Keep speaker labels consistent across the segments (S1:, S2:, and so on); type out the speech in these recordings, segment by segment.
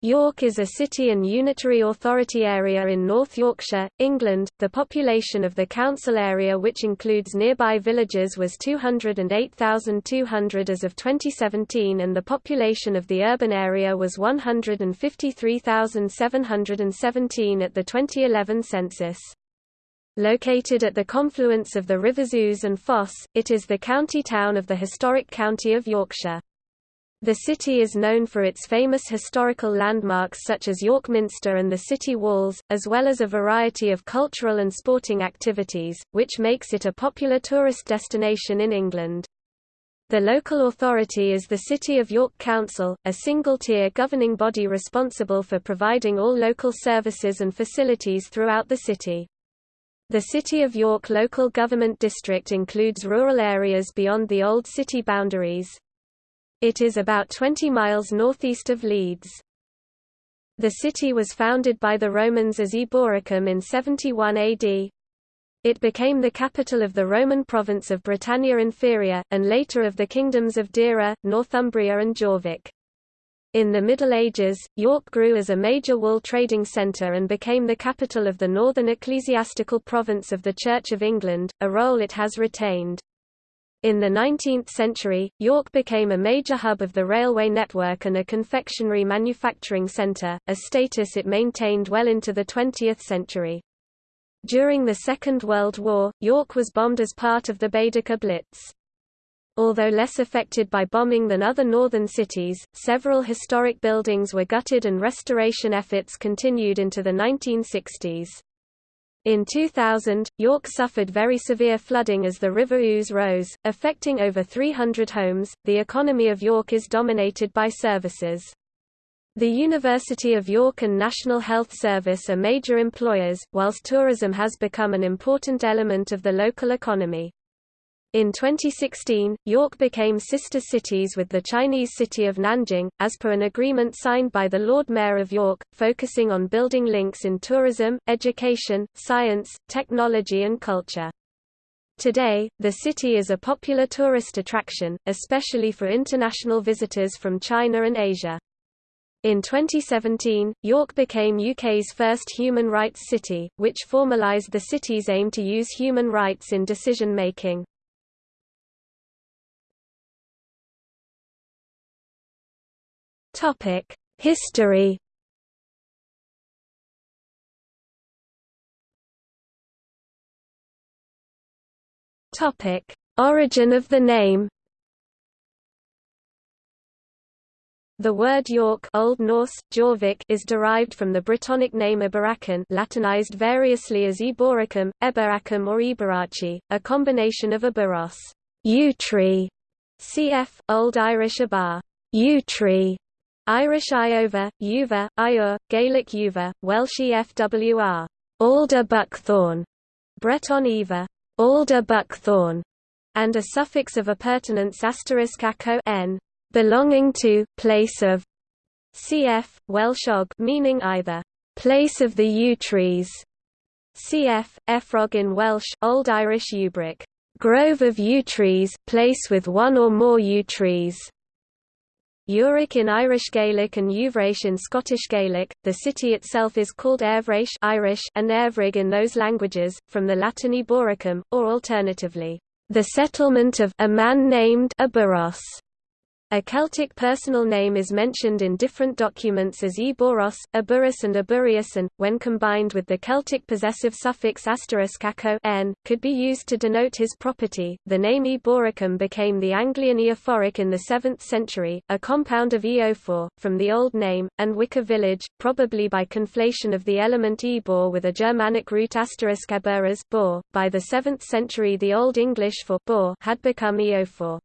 S1: York is a city and unitary authority area in North Yorkshire, England. The population of the council area which includes nearby villages was 208,200 as of 2017 and the population of the urban area was 153,717 at the 2011 census. Located at the confluence of the rivers Ouse and Foss, it is the county town of the historic county of Yorkshire. The city is known for its famous historical landmarks such as York Minster and the city walls, as well as a variety of cultural and sporting activities, which makes it a popular tourist destination in England. The local authority is the City of York Council, a single-tier governing body responsible for providing all local services and facilities throughout the city. The City of York local government district includes rural areas beyond the old city boundaries, it is about 20 miles northeast of Leeds. The city was founded by the Romans as Eboracum in 71 AD. It became the capital of the Roman province of Britannia Inferior, and later of the kingdoms of Deira, Northumbria and Jorvik. In the Middle Ages, York grew as a major wool trading centre and became the capital of the northern ecclesiastical province of the Church of England, a role it has retained. In the 19th century, York became a major hub of the railway network and a confectionery manufacturing centre, a status it maintained well into the 20th century. During the Second World War, York was bombed as part of the Baedeker Blitz. Although less affected by bombing than other northern cities, several historic buildings were gutted and restoration efforts continued into the 1960s. In 2000, York suffered very severe flooding as the River Ouse rose, affecting over 300 homes. The economy of York is dominated by services. The University of York and National Health Service are major employers, whilst tourism has become an important element of the local economy. In 2016, York became sister cities with the Chinese city of Nanjing, as per an agreement signed by the Lord Mayor of York, focusing on building links in tourism, education, science, technology and culture. Today, the city is a popular tourist attraction, especially for international visitors from China and Asia. In 2017, York became UK's first human rights city, which formalised the city's aim to use human rights in decision-making. Topic: History. Topic: Origin of the name. The word York Old Norse, Jorvik is derived from the Brittonic name Eboracum Latinized variously as Eboracum, Eberacum or Eberachi, a combination of Eberos yew tree, cf. Old Irish Abar yew tree, Irish Iova, Uva, Iur, Gaelic Uva, Welsh EFWR, alder buckthorn, Breton Eva, alder buckthorn, and a suffix of appurtenance asterisk n, belonging to, place of, cf. Welsh og meaning either, place of the yew trees, cf. Efrog in Welsh, Old Irish Ubric, grove of yew trees, place with one or more yew trees. Uric in Irish Gaelic and Uvraish in Scottish Gaelic, the city itself is called Airvraish Irish and Airvrig in those languages, from the Latin Eboracum, or alternatively, the settlement of a man named Aburos. A Celtic personal name is mentioned in different documents as Eboros, Aburus and Aburius and, when combined with the Celtic possessive suffix n, could be used to denote his property. The name Eboracum became the Anglian Eophoric in the 7th century, a compound of Eofor, from the old name, and Wicker village, probably by conflation of the element Ebor with a Germanic root asterisk Eburas By the 7th century the Old English for bor had become Eofor.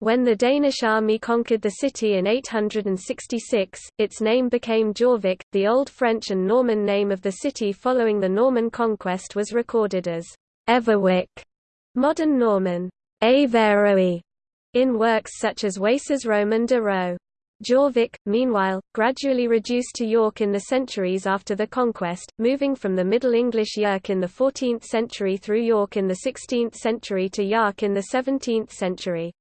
S1: When the Danish army conquered the city in 866, its name became Jorvik. The Old French and Norman name of the city following the Norman conquest was recorded as Everwick, modern Norman Averoe, in works such as Wace's Roman de Rou. Jorvik, meanwhile, gradually reduced to York in the centuries after the conquest, moving from the Middle English Yerk in the 14th century through York in the 16th century to Yark in the 17th century.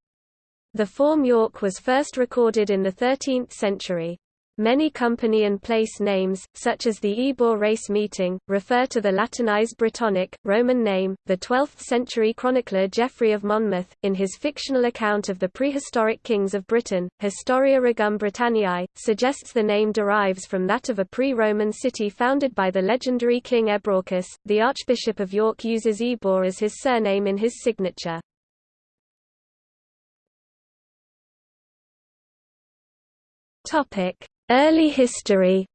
S1: The form York was first recorded in the 13th century. Many company and place names, such as the Ebor race meeting, refer to the Latinized Brittonic, Roman name. The 12th century chronicler Geoffrey of Monmouth, in his fictional account of the prehistoric kings of Britain, Historia Regum Britanniae, suggests the name derives from that of a pre Roman city founded by the legendary king Ebraucus. The Archbishop of York uses Ebor as his surname in his signature. Topic Early history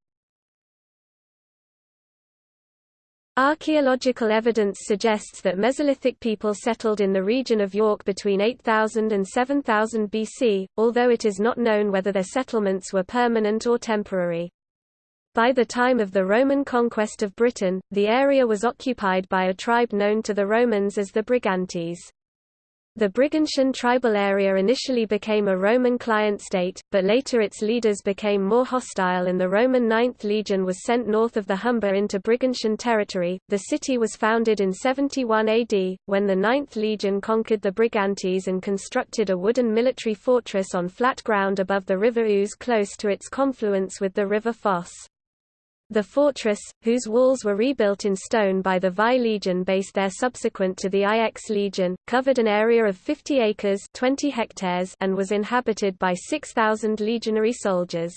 S1: Archaeological evidence suggests that Mesolithic people settled in the region of York between 8000 and 7000 BC, although it is not known whether their settlements were permanent or temporary. By the time of the Roman conquest of Britain, the area was occupied by a tribe known to the Romans as the Brigantes. The Brigantian tribal area initially became a Roman client state, but later its leaders became more hostile and the Roman Ninth Legion was sent north of the Humber into Brigantian territory. The city was founded in 71 AD, when the Ninth Legion conquered the Brigantes and constructed a wooden military fortress on flat ground above the river Ouse close to its confluence with the river Foss. The fortress, whose walls were rebuilt in stone by the Vi Legion based there subsequent to the IX Legion, covered an area of 50 acres 20 hectares and was inhabited by 6,000 legionary soldiers.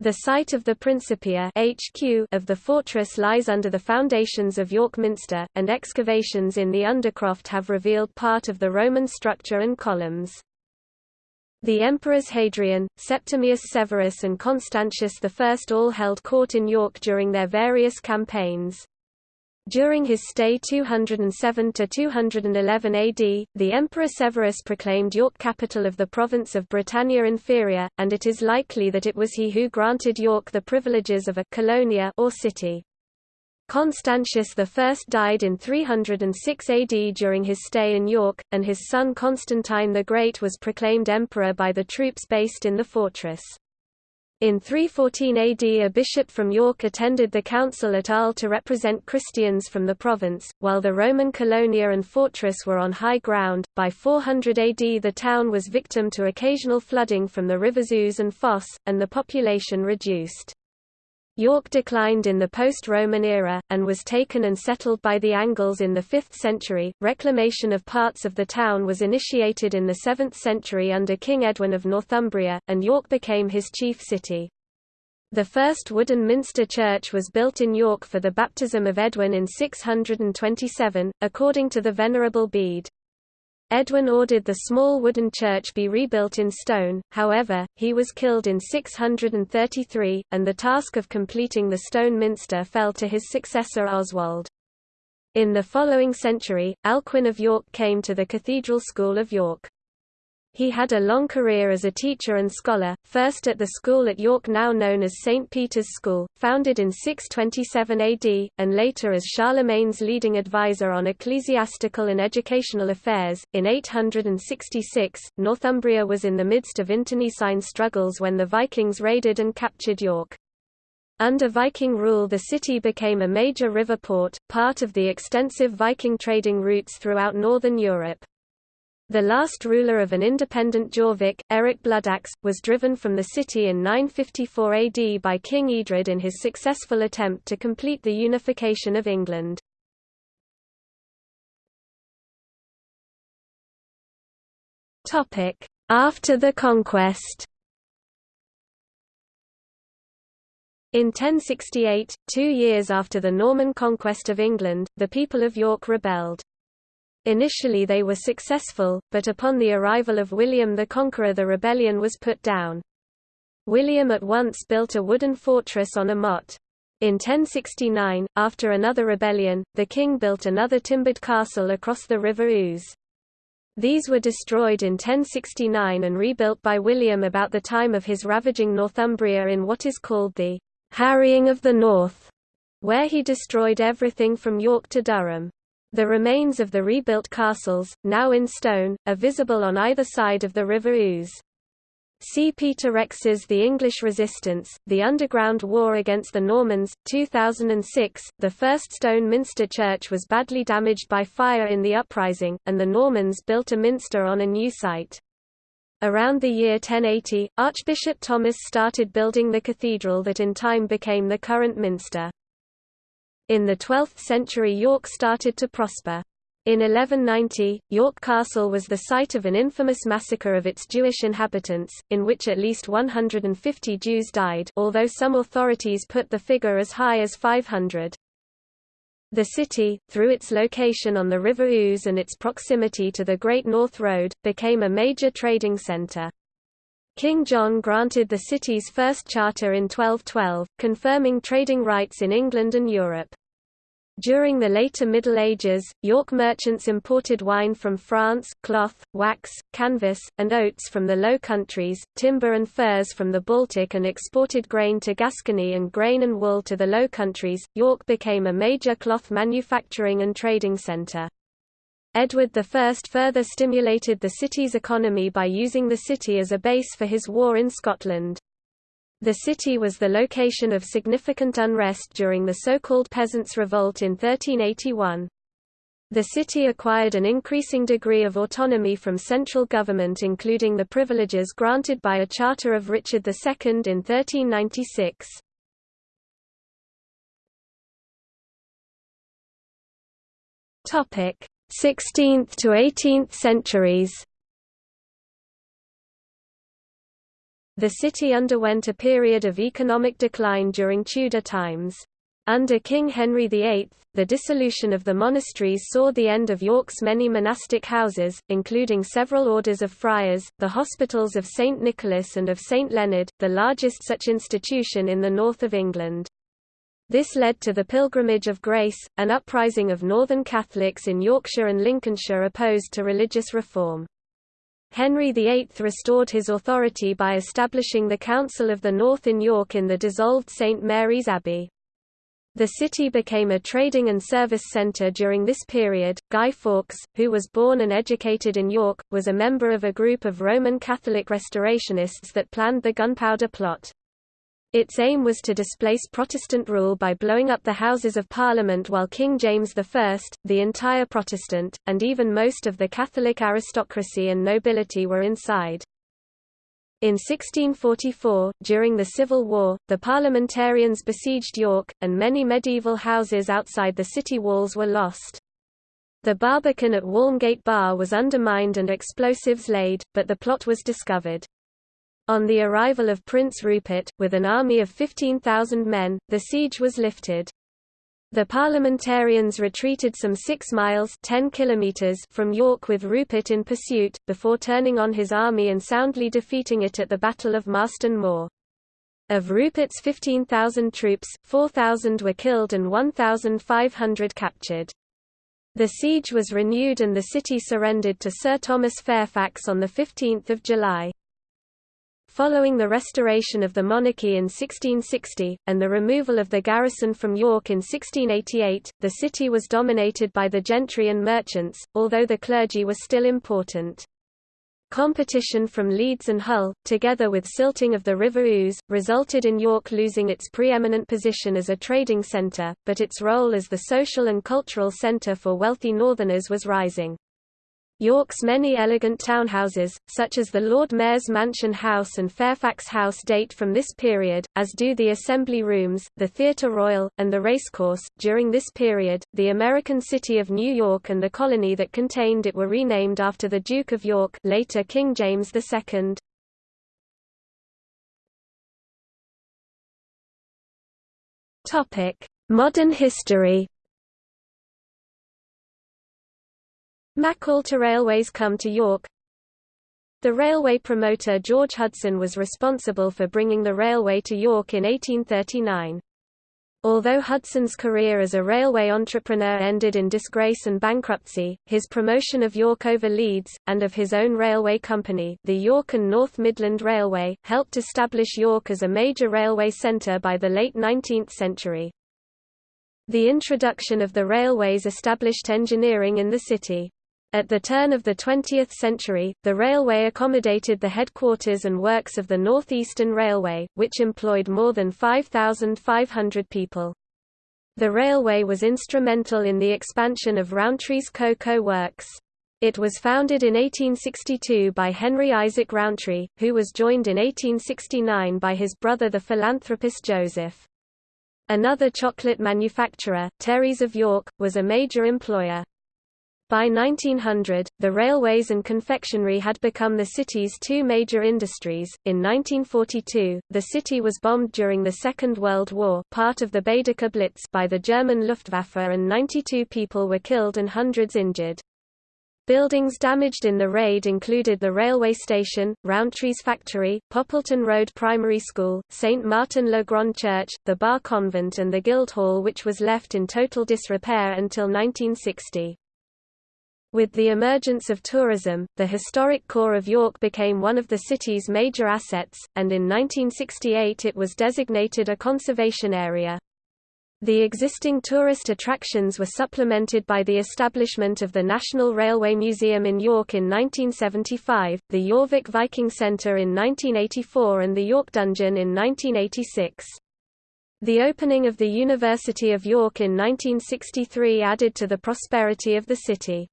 S1: The site of the Principia HQ of the fortress lies under the foundations of York Minster, and excavations in the Undercroft have revealed part of the Roman structure and columns. The emperors Hadrian, Septimius Severus and Constantius I all held court in York during their various campaigns. During his stay 207–211 AD, the Emperor Severus proclaimed York capital of the province of Britannia Inferior, and it is likely that it was he who granted York the privileges of a colonia or city. Constantius I died in 306 AD during his stay in York, and his son Constantine the Great was proclaimed emperor by the troops based in the fortress. In 314 AD a bishop from York attended the council at Arles to represent Christians from the province, while the Roman colonia and fortress were on high ground. By 400 AD the town was victim to occasional flooding from the rivers Ouse and Foss, and the population reduced. York declined in the post-Roman era, and was taken and settled by the Angles in the 5th century. Reclamation of parts of the town was initiated in the 7th century under King Edwin of Northumbria, and York became his chief city. The first wooden minster church was built in York for the baptism of Edwin in 627, according to the Venerable Bede. Edwin ordered the small wooden church be rebuilt in stone, however, he was killed in 633, and the task of completing the stone minster fell to his successor Oswald. In the following century, Alcuin of York came to the Cathedral School of York. He had a long career as a teacher and scholar, first at the school at York now known as St. Peter's School, founded in 627 AD, and later as Charlemagne's leading advisor on ecclesiastical and educational affairs. In 866, Northumbria was in the midst of internecine struggles when the Vikings raided and captured York. Under Viking rule the city became a major river port, part of the extensive Viking trading routes throughout northern Europe. The last ruler of an independent Jorvik, Eric Bloodaxe, was driven from the city in 954 AD by King Edred in his successful attempt to complete the unification of England. After the conquest In 1068, two years after the Norman conquest of England, the people of York rebelled. Initially they were successful, but upon the arrival of William the Conqueror the rebellion was put down. William at once built a wooden fortress on a motte. In 1069, after another rebellion, the king built another timbered castle across the river Ouse. These were destroyed in 1069 and rebuilt by William about the time of his ravaging Northumbria in what is called the harrying of the North, where he destroyed everything from York to Durham. The remains of the rebuilt castles, now in stone, are visible on either side of the River Ouse. See Peter Rex's The English Resistance, The Underground War Against the Normans, 2006. The first stone minster church was badly damaged by fire in the uprising, and the Normans built a minster on a new site. Around the year 1080, Archbishop Thomas started building the cathedral that in time became the current minster. In the 12th century York started to prosper. In 1190, York Castle was the site of an infamous massacre of its Jewish inhabitants, in which at least 150 Jews died although some authorities put the figure as high as 500. The city, through its location on the River Ouse and its proximity to the Great North Road, became a major trading centre. King John granted the city's first charter in 1212, confirming trading rights in England and Europe. During the later Middle Ages, York merchants imported wine from France, cloth, wax, canvas, and oats from the Low Countries, timber and furs from the Baltic and exported grain to Gascony and grain and wool to the Low Countries. York became a major cloth manufacturing and trading centre. Edward I further stimulated the city's economy by using the city as a base for his war in Scotland. The city was the location of significant unrest during the so-called Peasants' Revolt in 1381. The city acquired an increasing degree of autonomy from central government including the privileges granted by a charter of Richard II in 1396. Topic: 16th to 18th centuries. The city underwent a period of economic decline during Tudor times. Under King Henry VIII, the dissolution of the monasteries saw the end of York's many monastic houses, including several orders of friars, the hospitals of St Nicholas and of St Leonard, the largest such institution in the north of England. This led to the Pilgrimage of Grace, an uprising of northern Catholics in Yorkshire and Lincolnshire opposed to religious reform. Henry VIII restored his authority by establishing the Council of the North in York in the dissolved St Mary's Abbey. The city became a trading and service centre during this period. Guy Fawkes, who was born and educated in York, was a member of a group of Roman Catholic restorationists that planned the Gunpowder Plot. Its aim was to displace Protestant rule by blowing up the Houses of Parliament while King James I, the entire Protestant, and even most of the Catholic aristocracy and nobility were inside. In 1644, during the Civil War, the parliamentarians besieged York, and many medieval houses outside the city walls were lost. The Barbican at Walmgate Bar was undermined and explosives laid, but the plot was discovered. On the arrival of Prince Rupert, with an army of 15,000 men, the siege was lifted. The parliamentarians retreated some 6 miles 10 kilometers from York with Rupert in pursuit, before turning on his army and soundly defeating it at the Battle of Marston Moor. Of Rupert's 15,000 troops, 4,000 were killed and 1,500 captured. The siege was renewed and the city surrendered to Sir Thomas Fairfax on 15 July. Following the restoration of the monarchy in 1660, and the removal of the garrison from York in 1688, the city was dominated by the gentry and merchants, although the clergy was still important. Competition from Leeds and Hull, together with silting of the River Ouse, resulted in York losing its preeminent position as a trading centre, but its role as the social and cultural centre for wealthy northerners was rising. York's many elegant townhouses, such as the Lord Mayor's Mansion House and Fairfax House date from this period, as do the Assembly Rooms, the Theatre Royal, and the Racecourse. During this period, the American city of New York and the colony that contained it were renamed after the Duke of York later King James II. Modern history MacAlta Railways come to York The railway promoter George Hudson was responsible for bringing the railway to York in 1839. Although Hudson's career as a railway entrepreneur ended in disgrace and bankruptcy, his promotion of York over Leeds, and of his own railway company, the York and North Midland Railway, helped establish York as a major railway centre by the late 19th century. The introduction of the railways established engineering in the city. At the turn of the 20th century, the railway accommodated the headquarters and works of the North Eastern Railway, which employed more than 5,500 people. The railway was instrumental in the expansion of Rowntree's cocoa works. It was founded in 1862 by Henry Isaac Rowntree, who was joined in 1869 by his brother the philanthropist Joseph. Another chocolate manufacturer, Terry's of York, was a major employer. By 1900, the railways and confectionery had become the city's two major industries. In 1942, the city was bombed during the Second World War, part of the Baedeker Blitz, by the German Luftwaffe and 92 people were killed and hundreds injured. Buildings damaged in the raid included the railway station, Rowntree's factory, Poppleton Road Primary School, St. Martin le Grand Church, the Bar Convent and the Guildhall which was left in total disrepair until 1960. With the emergence of tourism, the historic core of York became one of the city's major assets, and in 1968 it was designated a conservation area. The existing tourist attractions were supplemented by the establishment of the National Railway Museum in York in 1975, the Jorvik Viking Centre in 1984 and the York Dungeon in 1986. The opening of the University of York in 1963 added to the prosperity of the city.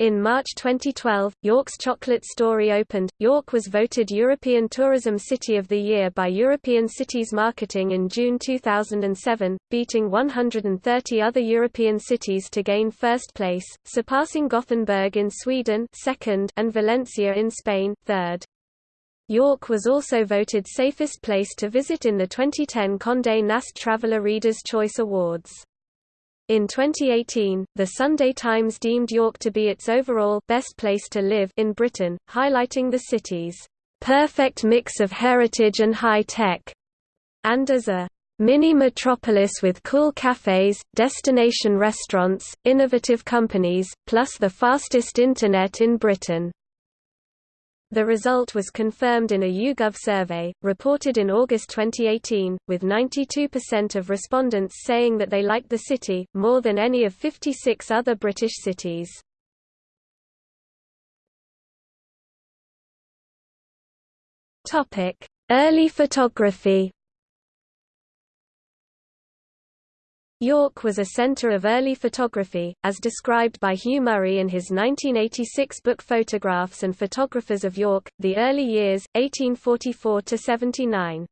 S1: In March 2012, York's Chocolate Story opened. York was voted European Tourism City of the Year by European Cities Marketing in June 2007, beating 130 other European cities to gain first place, surpassing Gothenburg in Sweden second and Valencia in Spain third. York was also voted safest place to visit in the 2010 Condé Nast Traveller Reader's Choice Awards. In 2018, The Sunday Times deemed York to be its overall best place to live in Britain, highlighting the city's perfect mix of heritage and high tech, and as a mini metropolis with cool cafes, destination restaurants, innovative companies, plus the fastest internet in Britain. The result was confirmed in a YouGov survey, reported in August 2018, with 92% of respondents saying that they liked the city, more than any of 56 other British cities. Early photography York was a centre of early photography, as described by Hugh Murray in his 1986 book Photographs and Photographers of York, The Early Years, 1844–79.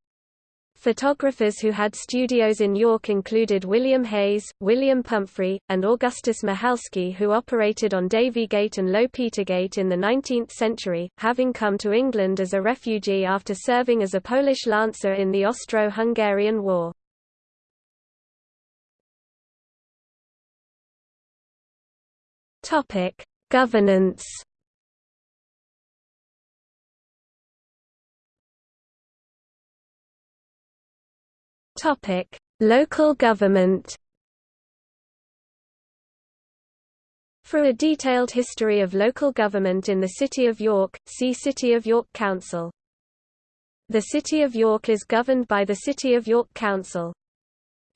S1: Photographers who had studios in York included William Hayes, William Pumphrey, and Augustus Michalski who operated on Davy Gate and Low Petergate in the 19th century, having come to England as a refugee after serving as a Polish lancer in the Austro-Hungarian War. Topic: Governance. Topic: Local government. For a detailed history of local government in the City of York, see City of York Council. The City of York is governed by the City of York Council.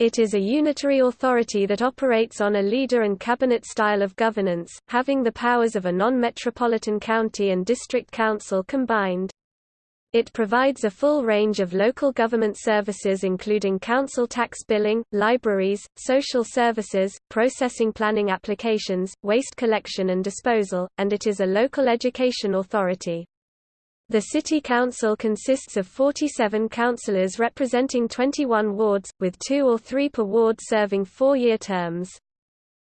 S1: It is a unitary authority that operates on a leader and cabinet style of governance, having the powers of a non-metropolitan county and district council combined. It provides a full range of local government services including council tax billing, libraries, social services, processing planning applications, waste collection and disposal, and it is a local education authority. The City Council consists of 47 councillors representing 21 wards, with two or three per ward serving four-year terms.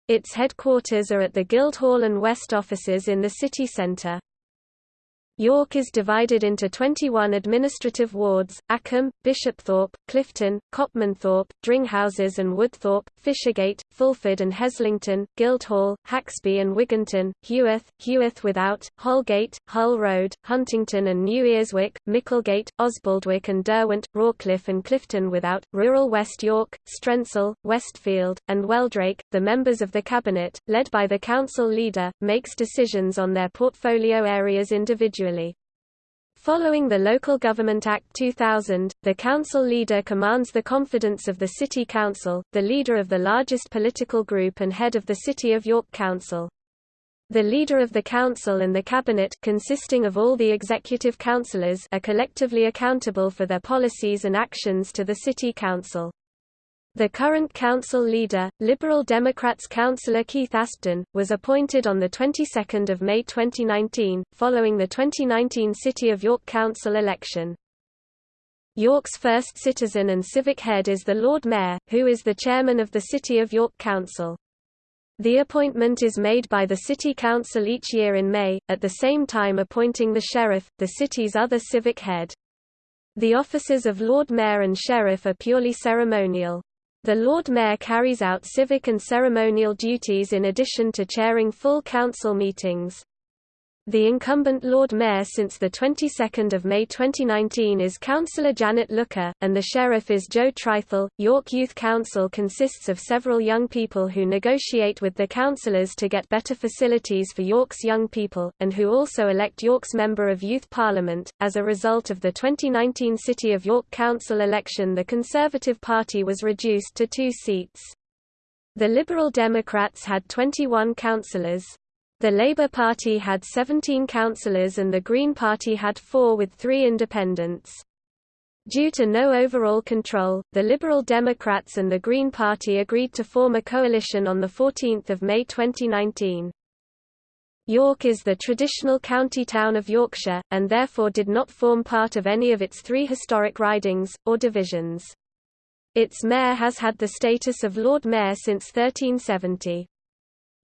S1: Its headquarters are at the Guildhall and West offices in the city centre. York is divided into 21 administrative wards, Acomb, Bishopthorpe, Clifton, Copmanthorpe, Dringhouses and Woodthorpe, Fishergate, Fulford and Heslington, Guildhall, Haxby and Wigginton, Heworth, Heworth Without, Holgate, Hull Road, Huntington and New Earswick, Micklegate, Osbaldwick and Derwent, Rawcliffe and Clifton Without, rural West York, Strensall, Westfield, and Wheldrake. The members of the Cabinet, led by the Council Leader, makes decisions on their portfolio areas individually Following the Local Government Act 2000, the council leader commands the confidence of the City Council, the leader of the largest political group and head of the City of York Council. The leader of the council and the cabinet consisting of all the executive councillors are collectively accountable for their policies and actions to the city council. The current council leader, Liberal Democrats councillor Keith Aspden, was appointed on the 22nd of May 2019, following the 2019 City of York Council election. York's first citizen and civic head is the Lord Mayor, who is the chairman of the City of York Council. The appointment is made by the City Council each year in May, at the same time appointing the Sheriff, the city's other civic head. The offices of Lord Mayor and Sheriff are purely ceremonial. The Lord Mayor carries out civic and ceremonial duties in addition to chairing full council meetings. The incumbent Lord Mayor since the 22nd of May 2019 is Councillor Janet Looker, and the Sheriff is Joe Trithel. York Youth Council consists of several young people who negotiate with the councillors to get better facilities for York's young people, and who also elect York's Member of Youth Parliament. As a result of the 2019 City of York Council election, the Conservative Party was reduced to two seats. The Liberal Democrats had 21 councillors. The Labour Party had 17 councillors and the Green Party had four with three independents. Due to no overall control, the Liberal Democrats and the Green Party agreed to form a coalition on 14 May 2019. York is the traditional county town of Yorkshire, and therefore did not form part of any of its three historic ridings, or divisions. Its mayor has had the status of Lord Mayor since 1370.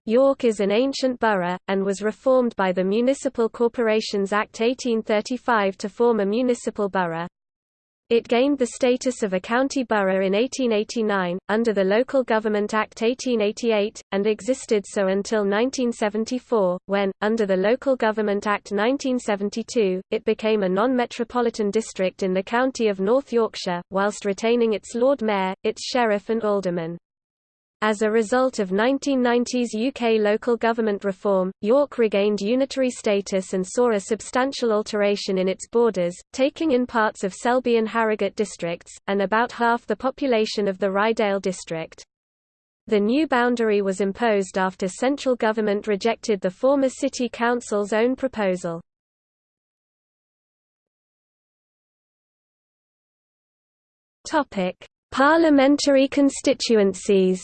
S1: York is an ancient borough, and was reformed by the Municipal Corporations Act 1835 to form a municipal borough. It gained the status of a county borough in 1889, under the Local Government Act 1888, and existed so until 1974, when, under the Local Government Act 1972, it became a non-metropolitan district in the county of North Yorkshire, whilst retaining its Lord Mayor, its Sheriff and Aldermen. As a result of 1990s UK local government reform, York regained unitary status and saw a substantial alteration in its borders, taking in parts of Selby and Harrogate districts, and about half the population of the Ryedale district. The new boundary was imposed after central government rejected the former city council's own proposal. Parliamentary constituencies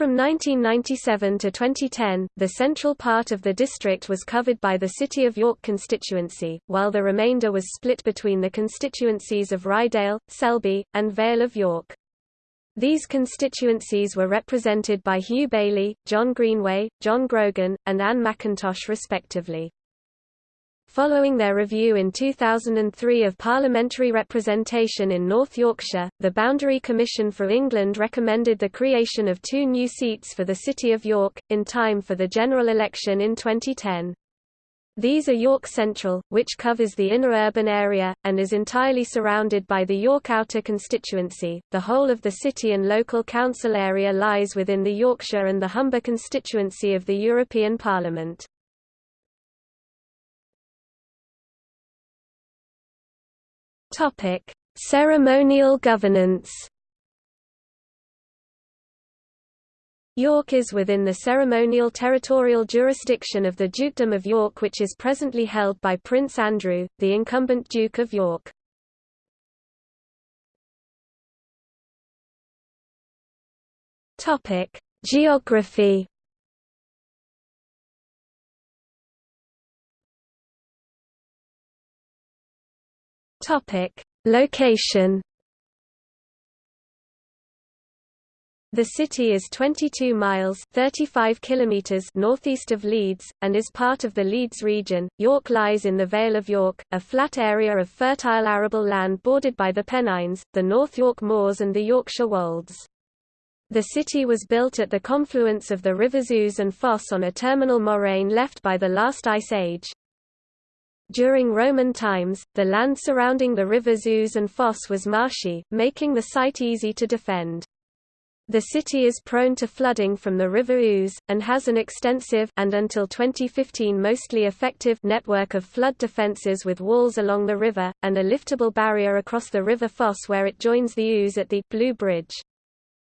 S1: From 1997 to 2010, the central part of the district was covered by the City of York constituency, while the remainder was split between the constituencies of Ryedale, Selby, and Vale of York. These constituencies were represented by Hugh Bayley, John Greenway, John Grogan, and Anne McIntosh respectively. Following their review in 2003 of parliamentary representation in North Yorkshire, the Boundary Commission for England recommended the creation of two new seats for the City of York, in time for the general election in 2010. These are York Central, which covers the inner urban area, and is entirely surrounded by the York Outer constituency. The whole of the city and local council area lies within the Yorkshire and the Humber constituency of the European Parliament. Topic: Ceremonial governance. York is within the ceremonial territorial jurisdiction of the Dukedom of York which is presently held by Prince Andrew, the incumbent Duke of York. Geography Topic: Location. The city is 22 miles 35 kilometers northeast of Leeds, and is part of the Leeds region. York lies in the Vale of York, a flat area of fertile arable land bordered by the Pennines, the North York Moors and the Yorkshire Wolds. The city was built at the confluence of the rivers Ouse and Foss on a terminal moraine left by the last ice age. During Roman times, the land surrounding the rivers Ouse and Foss was marshy, making the site easy to defend. The city is prone to flooding from the River Ouse, and has an extensive and until 2015 mostly effective network of flood defences with walls along the river, and a liftable barrier across the River Foss where it joins the Ouse at the Blue Bridge.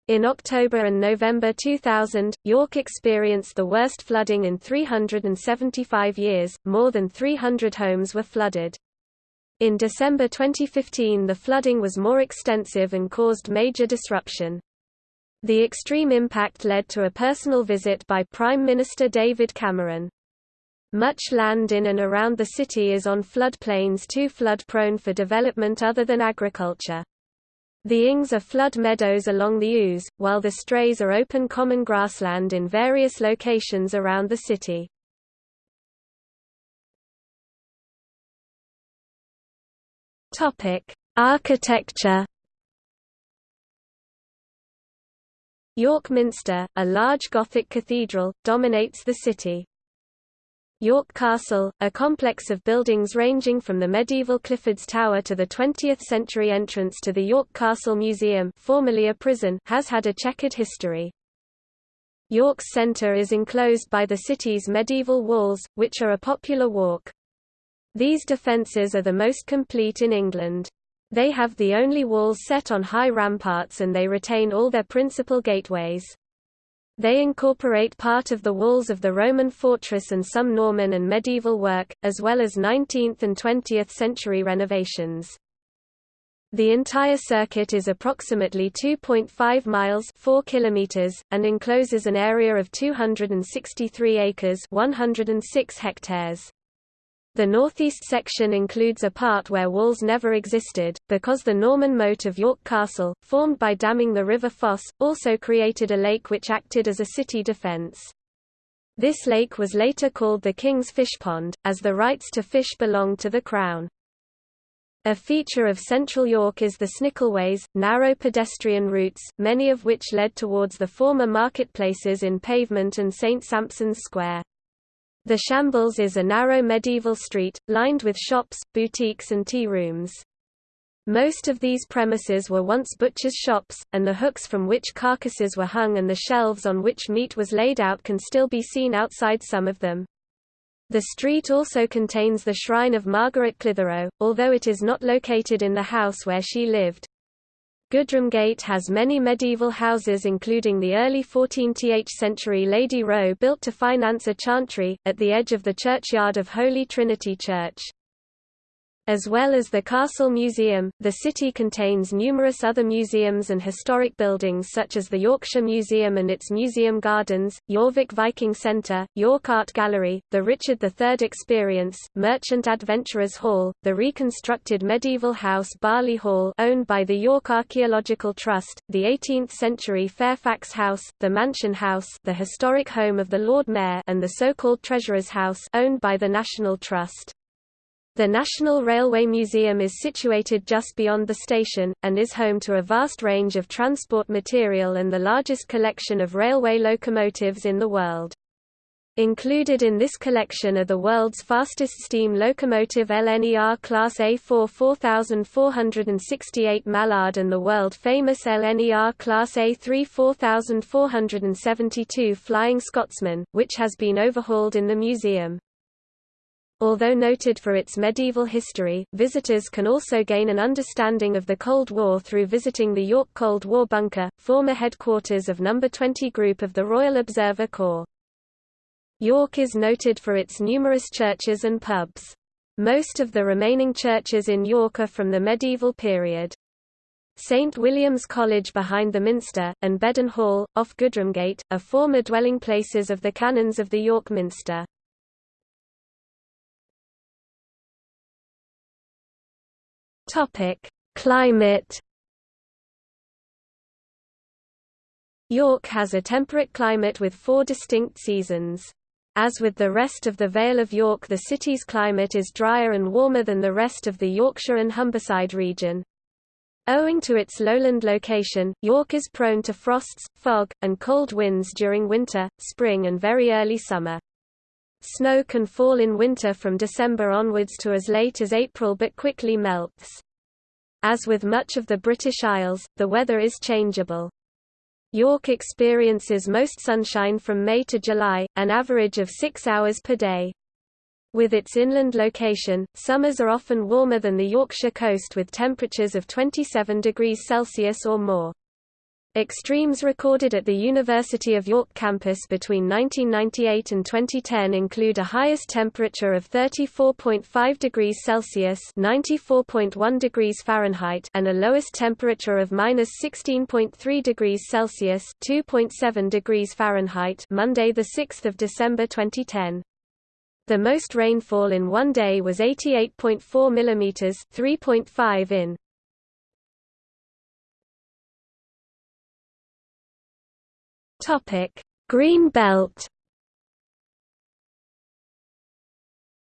S1: In October and November 2000, York experienced the worst flooding in 375 years, more than 300 homes were flooded. In December 2015 the flooding was more extensive and caused major disruption. The extreme impact led to a personal visit by Prime Minister David Cameron. Much land in and around the city is on floodplains too flood-prone for development other than agriculture. The Ings are flood meadows along the Ouse, while the Strays are open common grassland in various locations around the city. Topic: Architecture. York Minster, a large Gothic cathedral, dominates the city. York Castle, a complex of buildings ranging from the medieval Clifford's Tower to the 20th-century entrance to the York Castle Museum formerly a prison, has had a checkered history. York's centre is enclosed by the city's medieval walls, which are a popular walk. These defences are the most complete in England. They have the only walls set on high ramparts and they retain all their principal gateways. They incorporate part of the walls of the Roman fortress and some Norman and medieval work, as well as 19th and 20th century renovations. The entire circuit is approximately 2.5 miles 4 kilometers, and encloses an area of 263 acres 106 hectares. The northeast section includes a part where walls never existed, because the Norman moat of York Castle, formed by damming the River Foss, also created a lake which acted as a city defence. This lake was later called the King's Fish Pond, as the rights to fish belonged to the Crown. A feature of central York is the Snickelways, narrow pedestrian routes, many of which led towards the former marketplaces in Pavement and St Sampson's Square. The Shambles is a narrow medieval street, lined with shops, boutiques and tea rooms. Most of these premises were once butchers' shops, and the hooks from which carcasses were hung and the shelves on which meat was laid out can still be seen outside some of them. The street also contains the shrine of Margaret Clitherow, although it is not located in the house where she lived. Goodramgate has many medieval houses including the early 14th century Lady Row built to finance a chantry, at the edge of the churchyard of Holy Trinity Church. As well as the Castle Museum, the city contains numerous other museums and historic buildings such as the Yorkshire Museum and its museum gardens, Jorvik Viking Centre, York Art Gallery, the Richard III Experience, Merchant Adventurers Hall, the reconstructed medieval house Barley Hall owned by the York Archaeological Trust, the 18th-century Fairfax House, the Mansion House the historic home of the Lord Mayor and the so-called Treasurer's House owned by the National Trust. The National Railway Museum is situated just beyond the station, and is home to a vast range of transport material and the largest collection of railway locomotives in the world. Included in this collection are the world's fastest steam locomotive LNER Class A4 4468 Mallard and the world-famous LNER Class A3 4472 Flying Scotsman, which has been overhauled in the museum. Although noted for its medieval history, visitors can also gain an understanding of the Cold War through visiting the York Cold War Bunker, former headquarters of No. 20 Group of the Royal Observer Corps. York is noted for its numerous churches and pubs. Most of the remaining churches in York are from the medieval period. St William's College behind the Minster, and Bedern Hall, off Goodramgate, are former dwelling places of the canons of the York Minster. Topic: Climate. York has a temperate climate with four distinct seasons. As with the rest of the Vale of York the city's climate is drier and warmer than the rest of the Yorkshire and Humberside region. Owing to its lowland location, York is prone to frosts, fog, and cold winds during winter, spring and very early summer. Snow can fall in winter from December onwards to as late as April but quickly melts. As with much of the British Isles, the weather is changeable. York experiences most sunshine from May to July, an average of six hours per day. With its inland location, summers are often warmer than the Yorkshire coast with temperatures of 27 degrees Celsius or more. Extremes recorded at the University of York campus between 1998 and 2010 include a highest temperature of 34.5 degrees Celsius (94.1 degrees Fahrenheit) and a lowest temperature of -16.3 degrees Celsius (2.7 degrees Fahrenheit) Monday, the 6th of December 2010. The most rainfall in one day was 88.4 mm 3.5 in. Topic: Green Belt.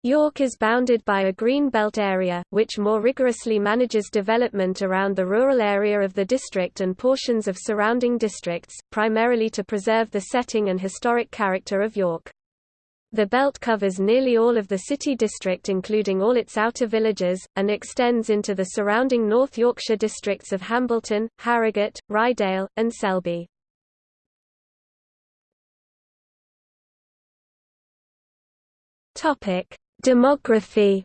S1: York is bounded by a green belt area, which more rigorously manages development around the rural area of the district and portions of surrounding districts, primarily to preserve the setting and historic character of York. The belt covers nearly all of the city district including all its outer villages, and extends into the surrounding North Yorkshire districts of Hambleton, Harrogate, Ryedale, and Selby. Topic: Demography.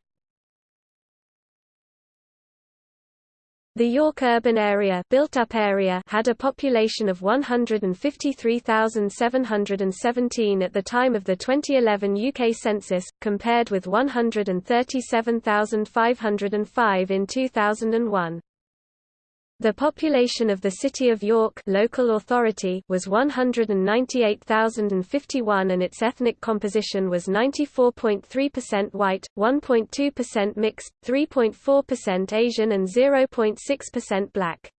S1: The York urban area, built-up area had a population of 153,717 at the time of the 2011 UK census, compared with 137,505 in 2001. The population of the City of York local authority was 198,051 and its ethnic composition was 94.3% white, 1.2% mixed, 3.4% Asian and 0.6% black.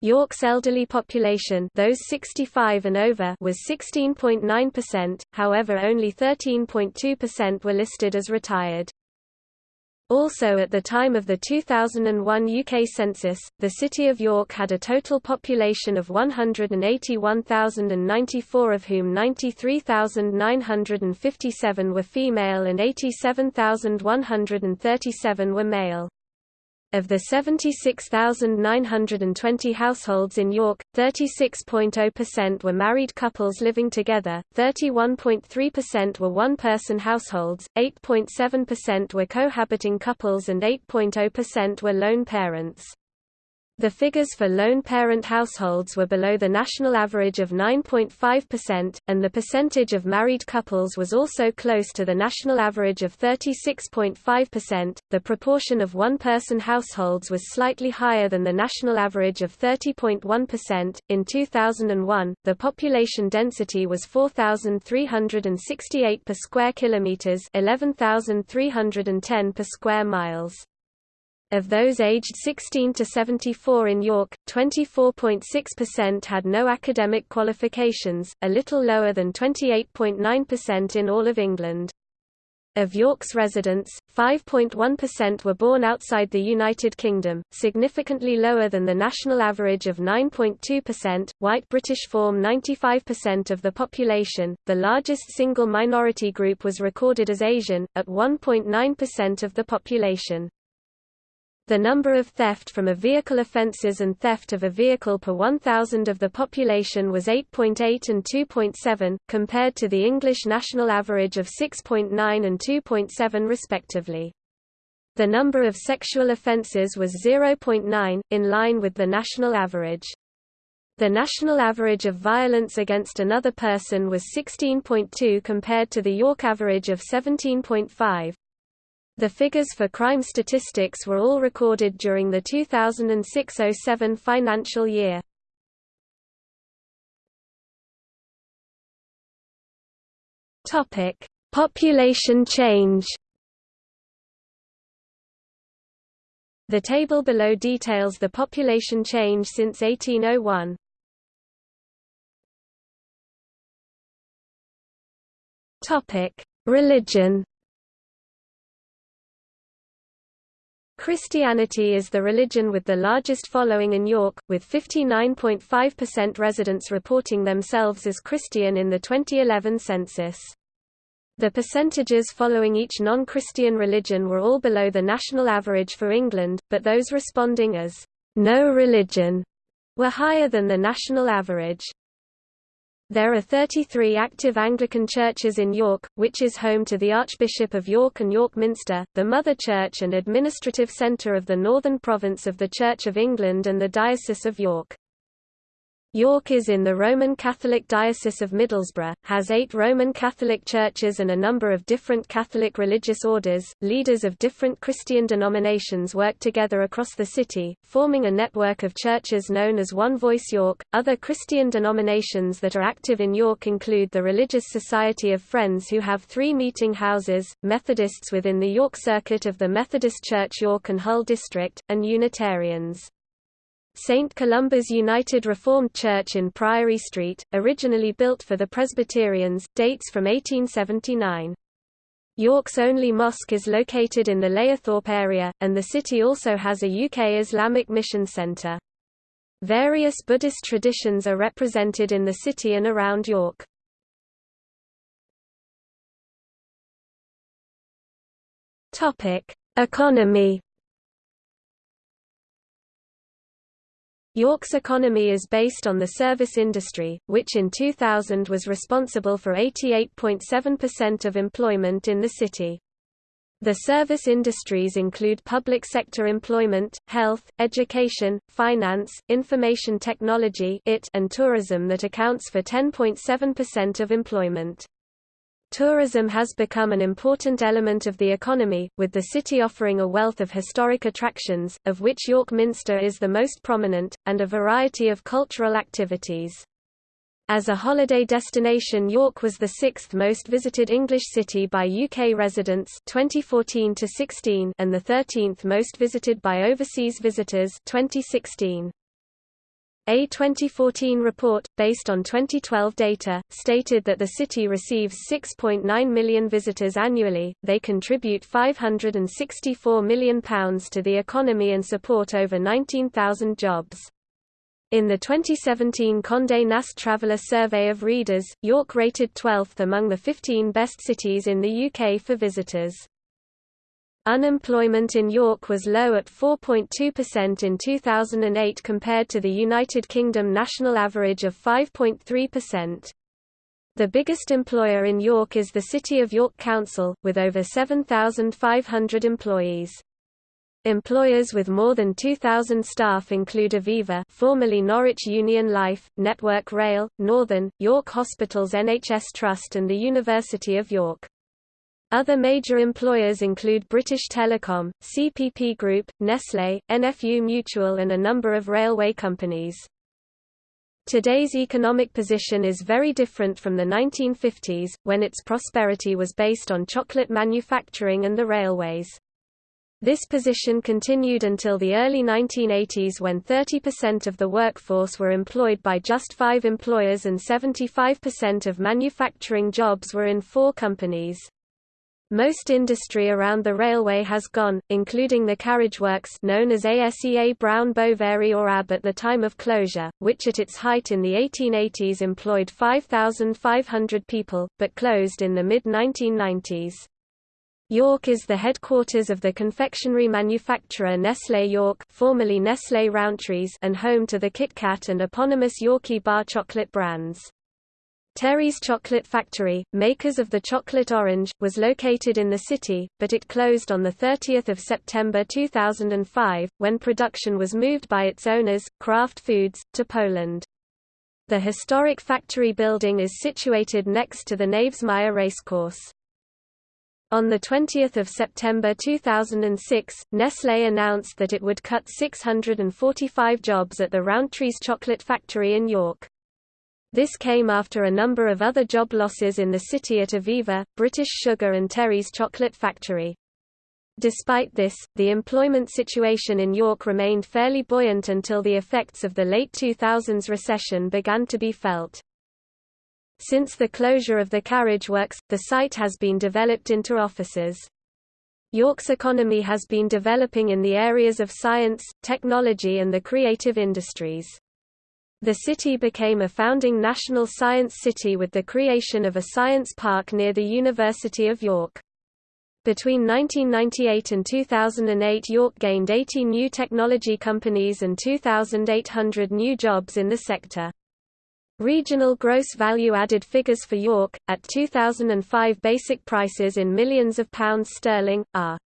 S1: York's elderly population those 65 and over was 16.9%, however only 13.2% were listed as retired. Also at the time of the 2001 UK census, the City of York had a total population of 181,094 of whom 93,957 were female and 87,137 were male. Of the 76,920 households in York, 36.0% were married couples living together, 31.3% were one-person households, 8.7% were cohabiting couples and 8.0% were lone parents. The figures for lone parent households were below the national average of 9.5%, and the percentage of married couples was also close to the national average of 36.5%. The proportion of one person households was slightly higher than the national average of 30.1%. In 2001, the population density was 4,368 per square kilometers, 11,310 per square miles. Of those aged 16 to 74 in York, 24.6% had no academic qualifications, a little lower than 28.9% in all of England. Of York's residents, 5.1% were born outside the United Kingdom, significantly lower than the national average of 9.2%. White British form 95% of the population. The largest single minority group was recorded as Asian, at 1.9% of the population. The number of theft from a vehicle offences and theft of a vehicle per 1,000 of the population was 8.8 and 2.7, compared to the English national average of 6.9 and 2.7 respectively. The number of sexual offences was 0.9, in line with the national average. The national average of violence against another person was 16.2 compared to the York average of 17.5. The figures for crime statistics were all recorded during the 2006–07 financial year. Topic: Population change. The table below details the population change since 1801. Topic: Religion. Christianity is the religion with the largest following in York, with 59.5% residents reporting themselves as Christian in the 2011 census. The percentages following each non-Christian religion were all below the national average for England, but those responding as no religion were higher than the national average. There are 33 active Anglican churches in York, which is home to the Archbishop of York and York Minster, the mother church and administrative centre of the northern province of the Church of England and the Diocese of York. York is in the Roman Catholic Diocese of Middlesbrough, has eight Roman Catholic churches and a number of different Catholic religious orders. Leaders of different Christian denominations work together across the city, forming a network of churches known as One Voice York. Other Christian denominations that are active in York include the Religious Society of Friends, who have three meeting houses, Methodists within the York Circuit of the Methodist Church York and Hull District, and Unitarians. St. Columba's United Reformed Church in Priory Street, originally built for the Presbyterians, dates from 1879. York's only mosque is located in the Layerthorpe area, and the city also has a UK Islamic mission centre. Various Buddhist traditions are represented in the city and around York. Economy York's economy is based on the service industry, which in 2000 was responsible for 88.7% of employment in the city. The service industries include public sector employment, health, education, finance, information technology and tourism that accounts for 10.7% of employment. Tourism has become an important element of the economy, with the city offering a wealth of historic attractions, of which York Minster is the most prominent, and a variety of cultural activities. As a holiday destination York was the sixth most visited English city by UK residents 2014 and the 13th most visited by overseas visitors 2016. A 2014 report, based on 2012 data, stated that the city receives 6.9 million visitors annually, they contribute £564 million to the economy and support over 19,000 jobs. In the 2017 Condé Nast Traveller Survey of Readers, York rated 12th among the 15 best cities in the UK for visitors. Unemployment in York was low at 4.2% in 2008 compared to the United Kingdom national average of 5.3%. The biggest employer in York is the City of York Council, with over 7,500 employees. Employers with more than 2,000 staff include Aviva formerly Norwich Union Life, Network Rail, Northern, York Hospitals NHS Trust and the University of York. Other major employers include British Telecom, CPP Group, Nestlé, NFU Mutual and a number of railway companies. Today's economic position is very different from the 1950s, when its prosperity was based on chocolate manufacturing and the railways. This position continued until the early 1980s when 30% of the workforce were employed by just five employers and 75% of manufacturing jobs were in four companies. Most industry around the railway has gone, including the carriageworks known as ASEA Brown Boveri or AB at the time of closure, which at its height in the 1880s employed 5,500 people, but closed in the mid-1990s. York is the headquarters of the confectionery manufacturer Nestlé York formerly Nestlé Rowntree's and home to the Kit Kat and eponymous Yorkie bar chocolate brands. Terry's Chocolate Factory, makers of the chocolate orange, was located in the city, but it closed on 30 September 2005, when production was moved by its owners, Kraft Foods, to Poland. The historic factory building is situated next to the Knavesmire racecourse. On 20 September 2006, Nestlé announced that it would cut 645 jobs at the Rowntree's chocolate factory in York. This came after a number of other job losses in the city at Aviva, British Sugar and Terry's chocolate factory. Despite this, the employment situation in York remained fairly buoyant until the effects of the late 2000s recession began to be felt. Since the closure of the carriage works, the site has been developed into offices. York's economy has been developing in the areas of science, technology and the creative industries. The city became a founding national science city with the creation of a science park near the University of York. Between 1998 and 2008 York gained 80 new technology companies and 2,800 new jobs in the sector. Regional gross value added figures for York, at 2005 basic prices in millions of pounds sterling, are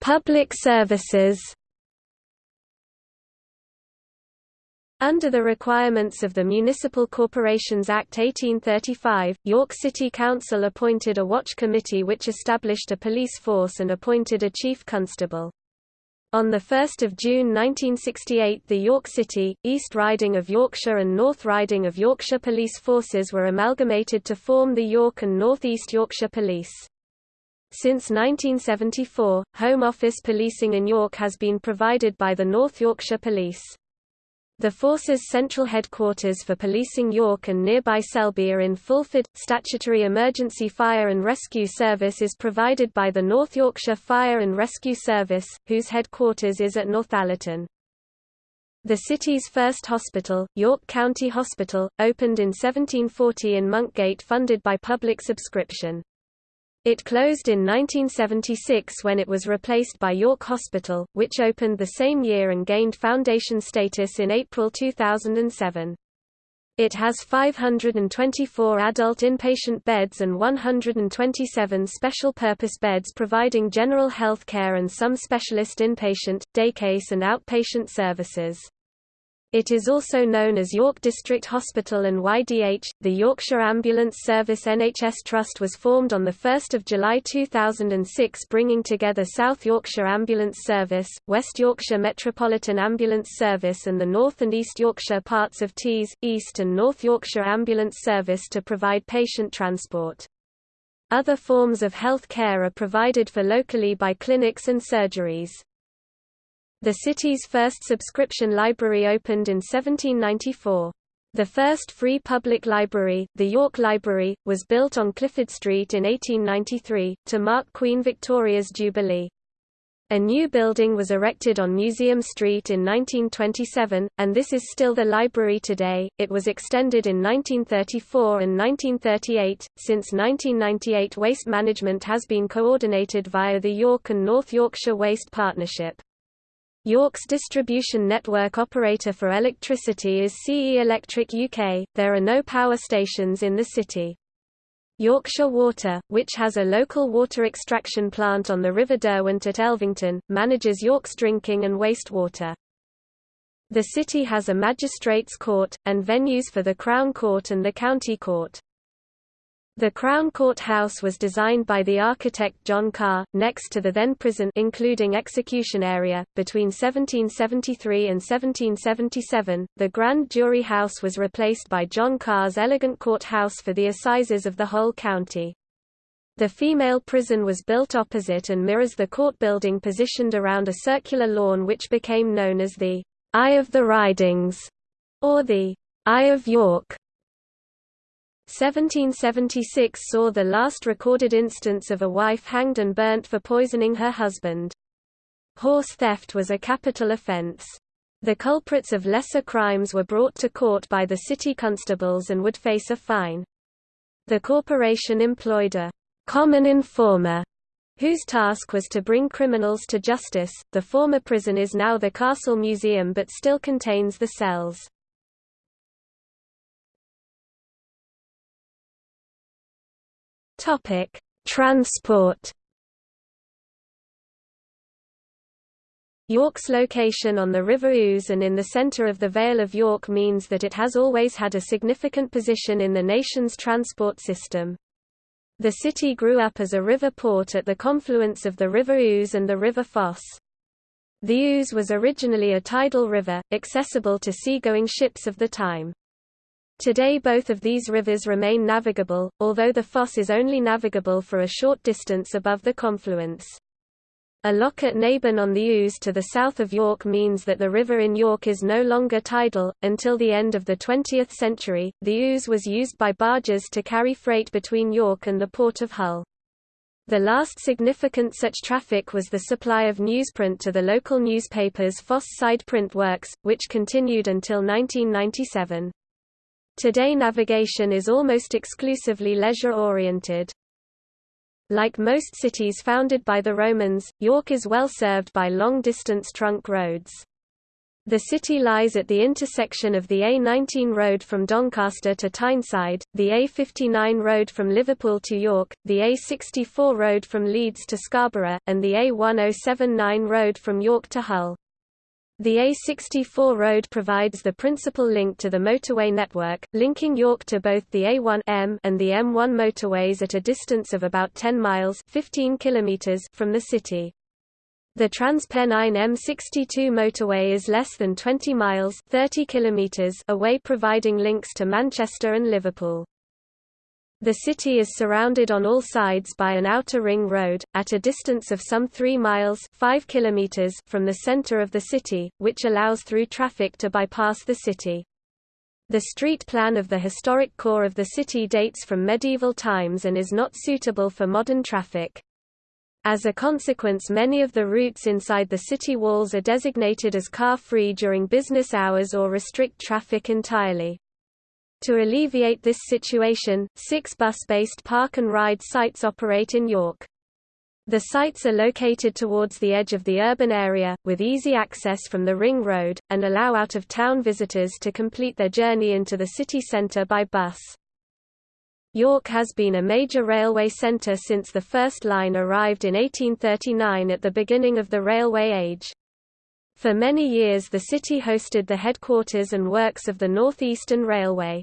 S1: Public services Under the requirements of the Municipal Corporations Act 1835, York City Council appointed a watch committee which established a police force and appointed a chief constable. On 1 June 1968 the York City, East Riding of Yorkshire and North Riding of Yorkshire police forces were amalgamated to form the York and North East Yorkshire Police. Since 1974, Home Office policing in York has been provided by the North Yorkshire Police. The force's central headquarters for policing York and nearby Selby are in Fulford. Statutory emergency fire and rescue service is provided by the North Yorkshire Fire and Rescue Service, whose headquarters is at Northallerton. The city's first hospital, York County Hospital, opened in 1740 in Monkgate funded by public subscription. It closed in 1976 when it was replaced by York Hospital, which opened the same year and gained foundation status in April 2007. It has 524 adult inpatient beds and 127 special-purpose beds providing general health care and some specialist inpatient, daycase and outpatient services. It is also known as York District Hospital and YDH. The Yorkshire Ambulance Service NHS Trust was formed on 1 July 2006 bringing together South Yorkshire Ambulance Service, West Yorkshire Metropolitan Ambulance Service and the North and East Yorkshire parts of Tees, East and North Yorkshire Ambulance Service to provide patient transport. Other forms of health care are provided for locally by clinics and surgeries. The city's first subscription library opened in 1794. The first free public library, the York Library, was built on Clifford Street in 1893, to mark Queen Victoria's Jubilee. A new building was erected on Museum Street in 1927, and this is still the library today. It was extended in 1934 and 1938. Since 1998, waste management has been coordinated via the York and North Yorkshire Waste Partnership. York's distribution network operator for electricity is CE Electric UK. There are no power stations in the city. Yorkshire Water, which has a local water extraction plant on the River Derwent at Elvington, manages York's drinking and wastewater. The city has a magistrates' court, and venues for the Crown Court and the County Court. The Crown Court House was designed by the architect John Carr, next to the then prison including execution area. Between 1773 and 1777, the Grand Jury House was replaced by John Carr's elegant court house for the assizes of the whole county. The female prison was built opposite and mirrors the court building positioned around a circular lawn which became known as the Eye of the Ridings, or the Eye of York. 1776 saw the last recorded instance of a wife hanged and burnt for poisoning her husband. Horse theft was a capital offence. The culprits of lesser crimes were brought to court by the city constables and would face a fine. The corporation employed a common informer whose task was to bring criminals to justice. The former prison is now the Castle Museum but still contains the cells. Topic: Transport. York's location on the River Ouse and in the centre of the Vale of York means that it has always had a significant position in the nation's transport system. The city grew up as a river port at the confluence of the River Ouse and the River Foss. The Ouse was originally a tidal river, accessible to seagoing ships of the time. Today both of these rivers remain navigable, although the Foss is only navigable for a short distance above the confluence. A lock at Naburn on the Ouse to the south of York means that the river in York is no longer tidal. Until the end of the 20th century, the Ouse was used by barges to carry freight between York and the port of Hull. The last significant such traffic was the supply of newsprint to the local newspapers Foss Side Print Works, which continued until 1997. Today navigation is almost exclusively leisure-oriented. Like most cities founded by the Romans, York is well served by long-distance trunk roads. The city lies at the intersection of the A19 road from Doncaster to Tyneside, the A59 road from Liverpool to York, the A64 road from Leeds to Scarborough, and the A1079 road from York to Hull. The A64 road provides the principal link to the motorway network, linking York to both the A1M and the M1 motorways at a distance of about 10 miles 15 kilometers from the city. The TransPennine M62 motorway is less than 20 miles 30 kilometers away providing links to Manchester and Liverpool. The city is surrounded on all sides by an outer ring road, at a distance of some 3 miles 5 kilometers from the center of the city, which allows through traffic to bypass the city. The street plan of the historic core of the city dates from medieval times and is not suitable for modern traffic. As a consequence many of the routes inside the city walls are designated as car-free during business hours or restrict traffic entirely. To alleviate this situation, six bus-based park and ride sites operate in York. The sites are located towards the edge of the urban area, with easy access from the Ring Road, and allow out-of-town visitors to complete their journey into the city centre by bus. York has been a major railway centre since the first line arrived in 1839 at the beginning of the railway age. For many years the city hosted the headquarters and works of the North Eastern Railway.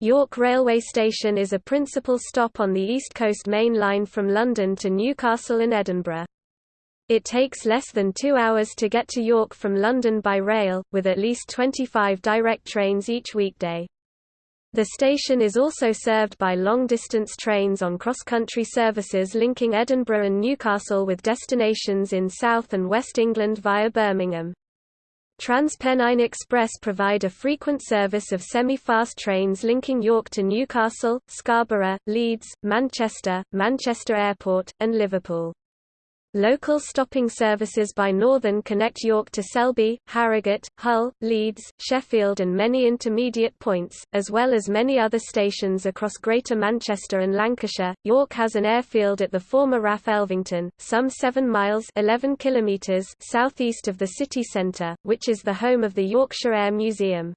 S1: York Railway Station is a principal stop on the East Coast Main Line from London to Newcastle and Edinburgh. It takes less than two hours to get to York from London by rail, with at least 25 direct trains each weekday. The station is also served by long-distance trains on cross-country services linking Edinburgh and Newcastle with destinations in South and West England via Birmingham. TransPennine Express provide a frequent service of semi-fast trains linking York to Newcastle, Scarborough, Leeds, Manchester, Manchester Airport, and Liverpool. Local stopping services by Northern connect York to Selby, Harrogate, Hull, Leeds, Sheffield and many intermediate points, as well as many other stations across Greater Manchester and Lancashire. York has an airfield at the former RAF Elvington, some 7 miles 11 kilometres southeast of the city centre, which is the home of the Yorkshire Air Museum.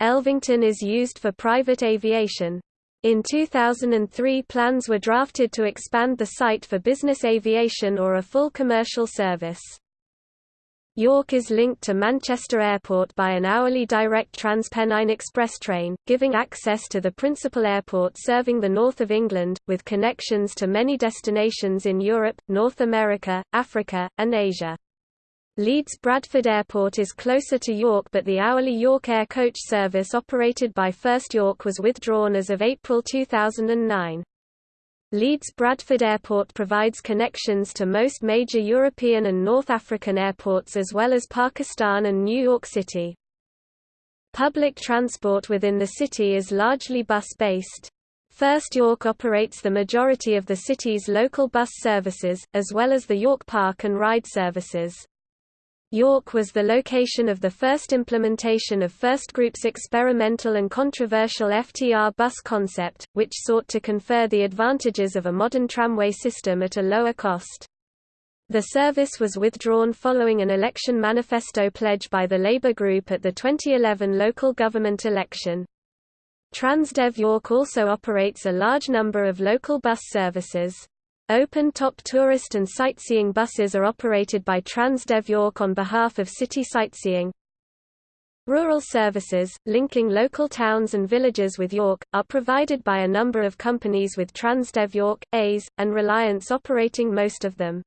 S1: Elvington is used for private aviation, in 2003 plans were drafted to expand the site for business aviation or a full commercial service. York is linked to Manchester Airport by an hourly direct TransPennine Express train, giving access to the principal airport serving the north of England, with connections to many destinations in Europe, North America, Africa, and Asia. Leeds Bradford Airport is closer to York but the hourly York Air coach service operated by First York was withdrawn as of April 2009. Leeds Bradford Airport provides connections to most major European and North African airports as well as Pakistan and New York City. Public transport within the city is largely bus-based. First York operates the majority of the city's local bus services, as well as the York Park and Ride services. York was the location of the first implementation of First Group's experimental and controversial FTR bus concept, which sought to confer the advantages of a modern tramway system at a lower cost. The service was withdrawn following an election manifesto pledge by the Labour Group at the 2011 local government election. Transdev York also operates a large number of local bus services. Open-top tourist and sightseeing buses are operated by Transdev York on behalf of City Sightseeing. Rural services, linking local towns and villages with York, are provided by a number of companies with Transdev York, A's, and Reliance operating most of them.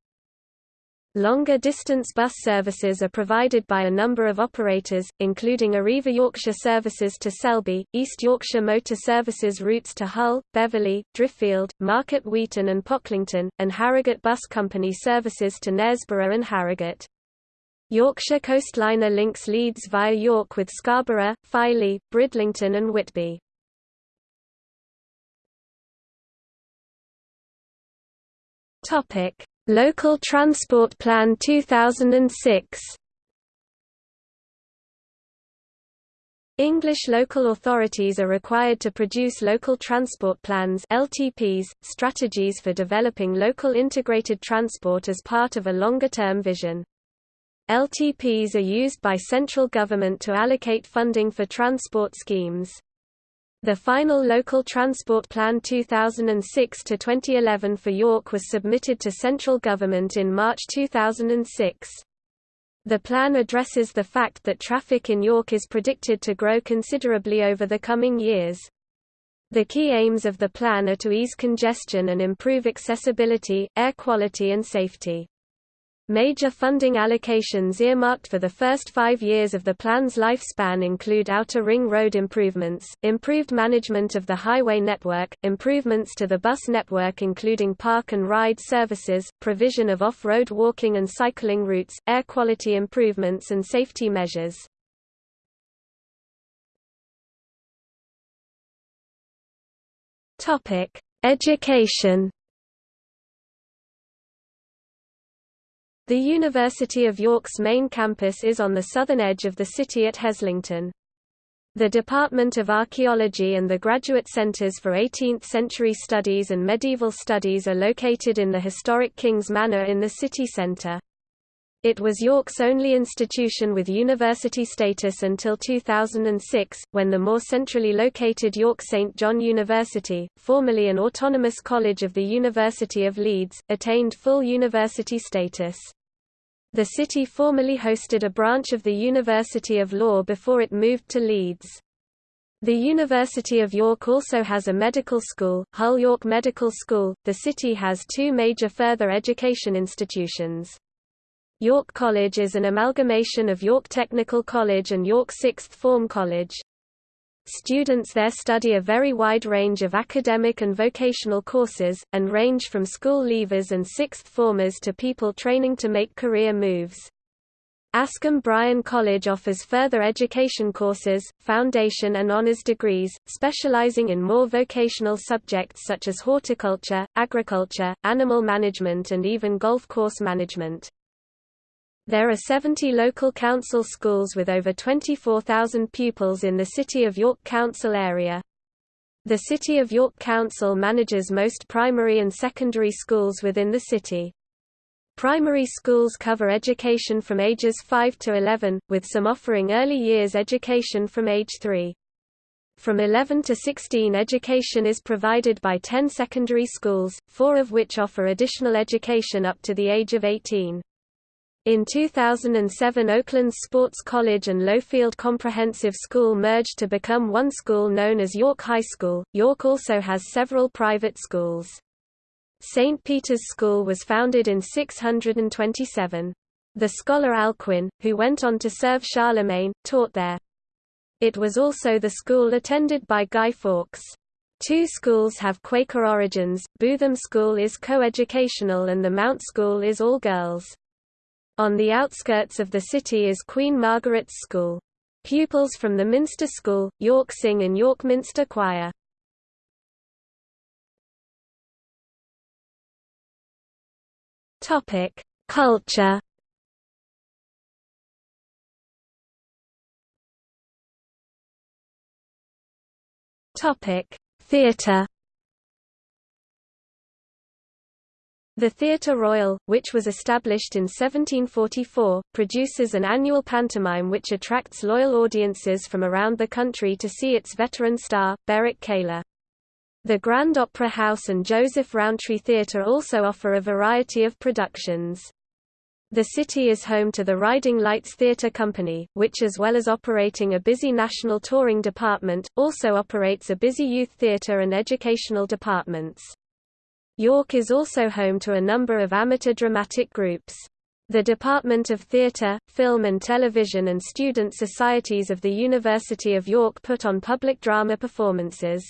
S1: Longer distance bus services are provided by a number of operators, including Arriva Yorkshire services to Selby, East Yorkshire Motor Services routes to Hull, Beverley, Driffield, Market Weighton and Pocklington, and Harrogate Bus Company services to Knaresborough and Harrogate. Yorkshire Coastliner links Leeds via York with Scarborough, Filey, Bridlington and Whitby. Topic: Local Transport Plan 2006 English local authorities are required to produce local transport plans LTPs, strategies for developing local integrated transport as part of a longer-term vision. LTPs are used by central government to allocate funding for transport schemes. The final Local Transport Plan 2006-2011 for York was submitted to central government in March 2006. The plan addresses the fact that traffic in York is predicted to grow considerably over the coming years. The key aims of the plan are to ease congestion and improve accessibility, air quality and safety. Major funding allocations earmarked for the first five years of the plan's lifespan include Outer Ring Road improvements, improved management of the highway network, improvements to the bus network including park and ride services, provision of off-road walking and cycling routes, air quality improvements and safety measures. Education The University of York's main campus is on the southern edge of the city at Heslington. The Department of Archaeology and the Graduate Centres for 18th-century Studies and Medieval Studies are located in the historic King's Manor in the city centre. It was York's only institution with university status until 2006, when the more centrally located York St John University, formerly an autonomous college of the University of Leeds, attained full university status. The city formerly hosted a branch of the University of Law before it moved to Leeds. The University of York also has a medical school, Hull York Medical School. The city has two major further education institutions. York College is an amalgamation of York Technical College and York Sixth Form College. Students there study a very wide range of academic and vocational courses, and range from school leavers and sixth formers to people training to make career moves. Askham Bryan College offers further education courses, foundation and honours degrees, specialising in more vocational subjects such as horticulture, agriculture, animal management and even golf course management. There are 70 local council schools with over 24,000 pupils in the City of York Council area. The City of York Council manages most primary and secondary schools within the city. Primary schools cover education from ages 5 to 11, with some offering early years education from age 3. From 11 to 16 education is provided by 10 secondary schools, four of which offer additional education up to the age of 18. In 2007 Oakland's Sports College and Lowfield Comprehensive School merged to become one school known as York High School. York also has several private schools. St. Peter's School was founded in 627. The scholar Alcuin, who went on to serve Charlemagne, taught there. It was also the school attended by Guy Fawkes. Two schools have Quaker origins, Bootham School is co-educational and the Mount School is all girls. On the outskirts of the city is Queen Margaret's School. Pupils from the Minster School, York sing in York Minster Choir. Topic: Culture. Topic: Theatre. The Theatre Royal, which was established in 1744, produces an annual pantomime which attracts loyal audiences from around the country to see its veteran star, Berwick Kaler. The Grand Opera House and Joseph Rowntree Theatre also offer a variety of productions. The city is home to the Riding Lights Theatre Company, which as well as operating a busy national touring department, also operates a busy youth theatre and educational departments. York is also home to a number of amateur dramatic groups. The Department of Theatre, Film and Television and student societies of the University of York put on public drama performances.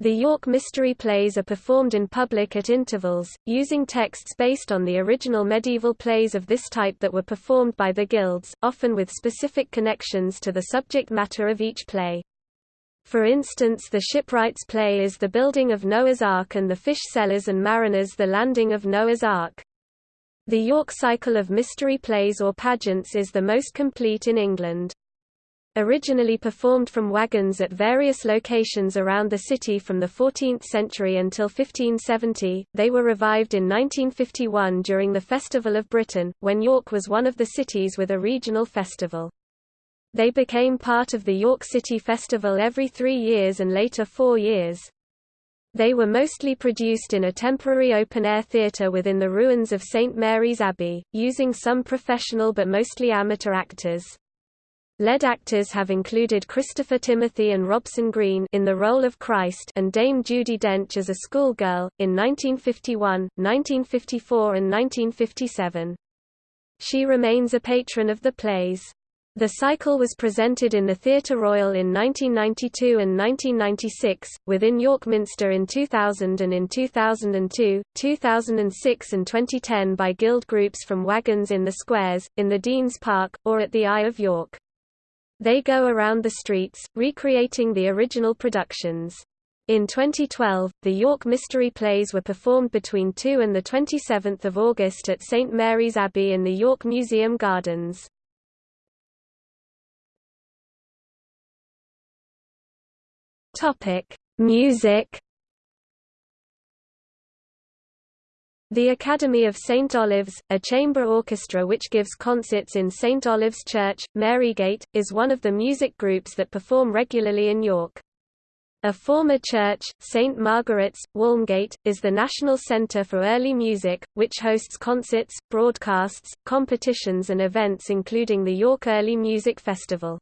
S1: The York Mystery Plays are performed in public at intervals, using texts based on the original medieval plays of this type that were performed by the guilds, often with specific connections to the subject matter of each play. For instance the shipwright's play is the building of Noah's Ark and the fish sellers and mariners the landing of Noah's Ark. The York cycle of mystery plays or pageants is the most complete in England. Originally performed from wagons at various locations around the city from the 14th century until 1570, they were revived in 1951 during the Festival of Britain, when York was one of the cities with a regional festival. They became part of the York City Festival every three years and later four years. They were mostly produced in a temporary open-air theatre within the ruins of St Mary's Abbey, using some professional but mostly amateur actors. Lead actors have included Christopher Timothy and Robson Green in the role of Christ and Dame Judi Dench as a schoolgirl, in 1951, 1954 and 1957. She remains a patron of the plays. The cycle was presented in the Theatre Royal in 1992 and 1996, within York Minster in 2000 and in 2002, 2006 and 2010 by guild groups from Wagons in the Squares, in the Dean's Park, or at the Eye of York. They go around the streets, recreating the original productions. In 2012, the York Mystery Plays were performed between 2 and 27 August at St Mary's Abbey in the York Museum Gardens. Topic: Music. The Academy of St Olave's, a chamber orchestra which gives concerts in St Olave's Church, Marygate, is one of the music groups that perform regularly in York. A former church, St Margaret's, Walmgate, is the national centre for early music, which hosts concerts, broadcasts, competitions and events including the York Early Music Festival.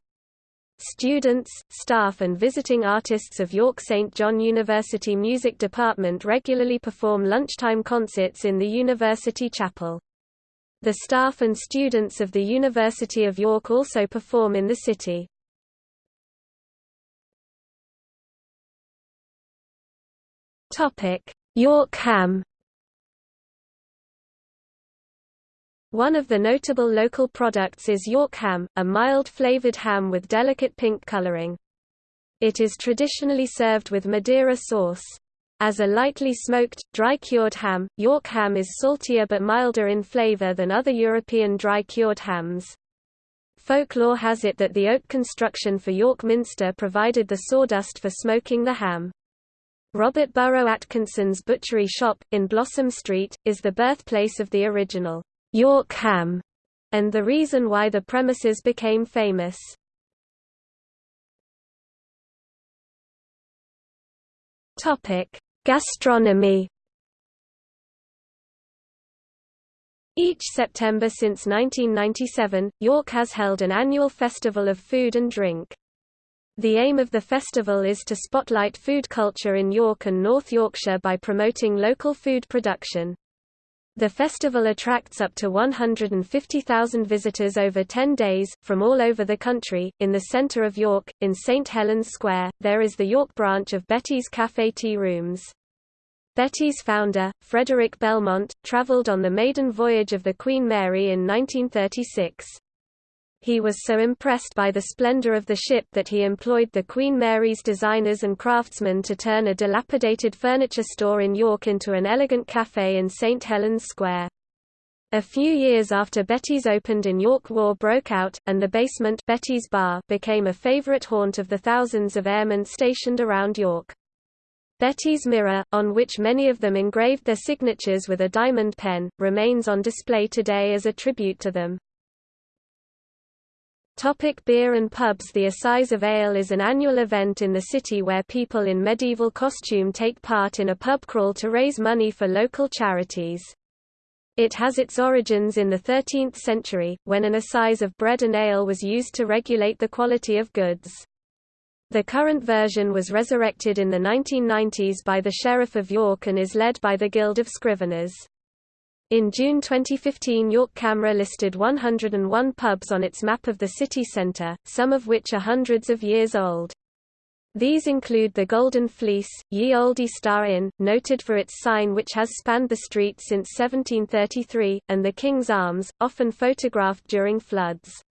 S1: Students, staff and visiting artists of York St. John University Music Department regularly perform lunchtime concerts in the University Chapel. The staff and students of the University of York also perform in the city. York ham One of the notable local products is York ham, a mild-flavored ham with delicate pink coloring. It is traditionally served with Madeira sauce. As a lightly smoked, dry-cured ham, York ham is saltier but milder in flavor than other European dry-cured hams. Folklore has it that the oak construction for York Minster provided the sawdust for smoking the ham. Robert Burrow Atkinson's butchery shop, in Blossom Street, is the birthplace of the original York ham, and the reason why the premises became famous. Topic: Gastronomy. Each September since 1997, York has held an annual festival of food and drink. The aim of the festival is to spotlight food culture in York and North Yorkshire by promoting local food production. The festival attracts up to 150,000 visitors over 10 days, from all over the country. In the centre of York, in St Helens Square, there is the York branch of Betty's Café Tea Rooms. Betty's founder, Frederick Belmont, travelled on the maiden voyage of the Queen Mary in 1936. He was so impressed by the splendor of the ship that he employed the Queen Mary's designers and craftsmen to turn a dilapidated furniture store in York into an elegant café in St. Helens Square. A few years after Betty's opened in York war broke out, and the basement Betty's Bar became a favorite haunt of the thousands of airmen stationed around York. Betty's mirror, on which many of them engraved their signatures with a diamond pen, remains on display today as a tribute to them. Topic beer and pubs The Assize of Ale is an annual event in the city where people in medieval costume take part in a pub crawl to raise money for local charities. It has its origins in the 13th century, when an assize of bread and ale was used to regulate the quality of goods. The current version was resurrected in the 1990s by the Sheriff of York and is led by the Guild of Scriveners. In June 2015 York CAMRA listed 101 pubs on its map of the city centre, some of which are hundreds of years old. These include the Golden Fleece, Ye Olde Star Inn, noted for its sign which has spanned the street since 1733, and the King's Arms, often photographed during floods.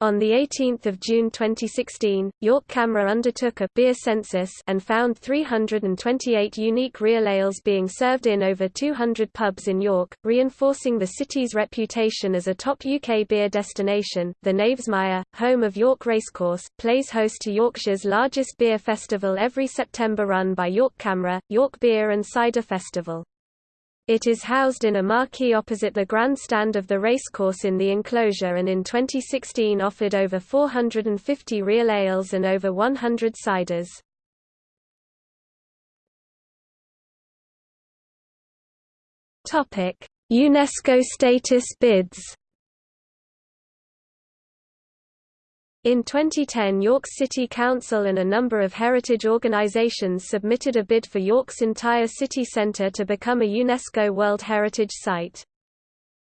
S1: On 18 June 2016, York CAMRA undertook a beer census and found 328 unique real ales being served in over 200 pubs in York, reinforcing the city's reputation as a top UK beer destination. The Knavesmire, home of York Racecourse, plays host to Yorkshire's largest beer festival every September run by York CAMRA, York Beer and Cider Festival. It is housed in a marquee opposite the grandstand of the racecourse in the enclosure and in 2016 offered over 450 real ales and over 100 ciders. UNESCO status bids In 2010 York City Council and a number of heritage organisations submitted a bid for York's entire city centre to become a UNESCO World Heritage Site.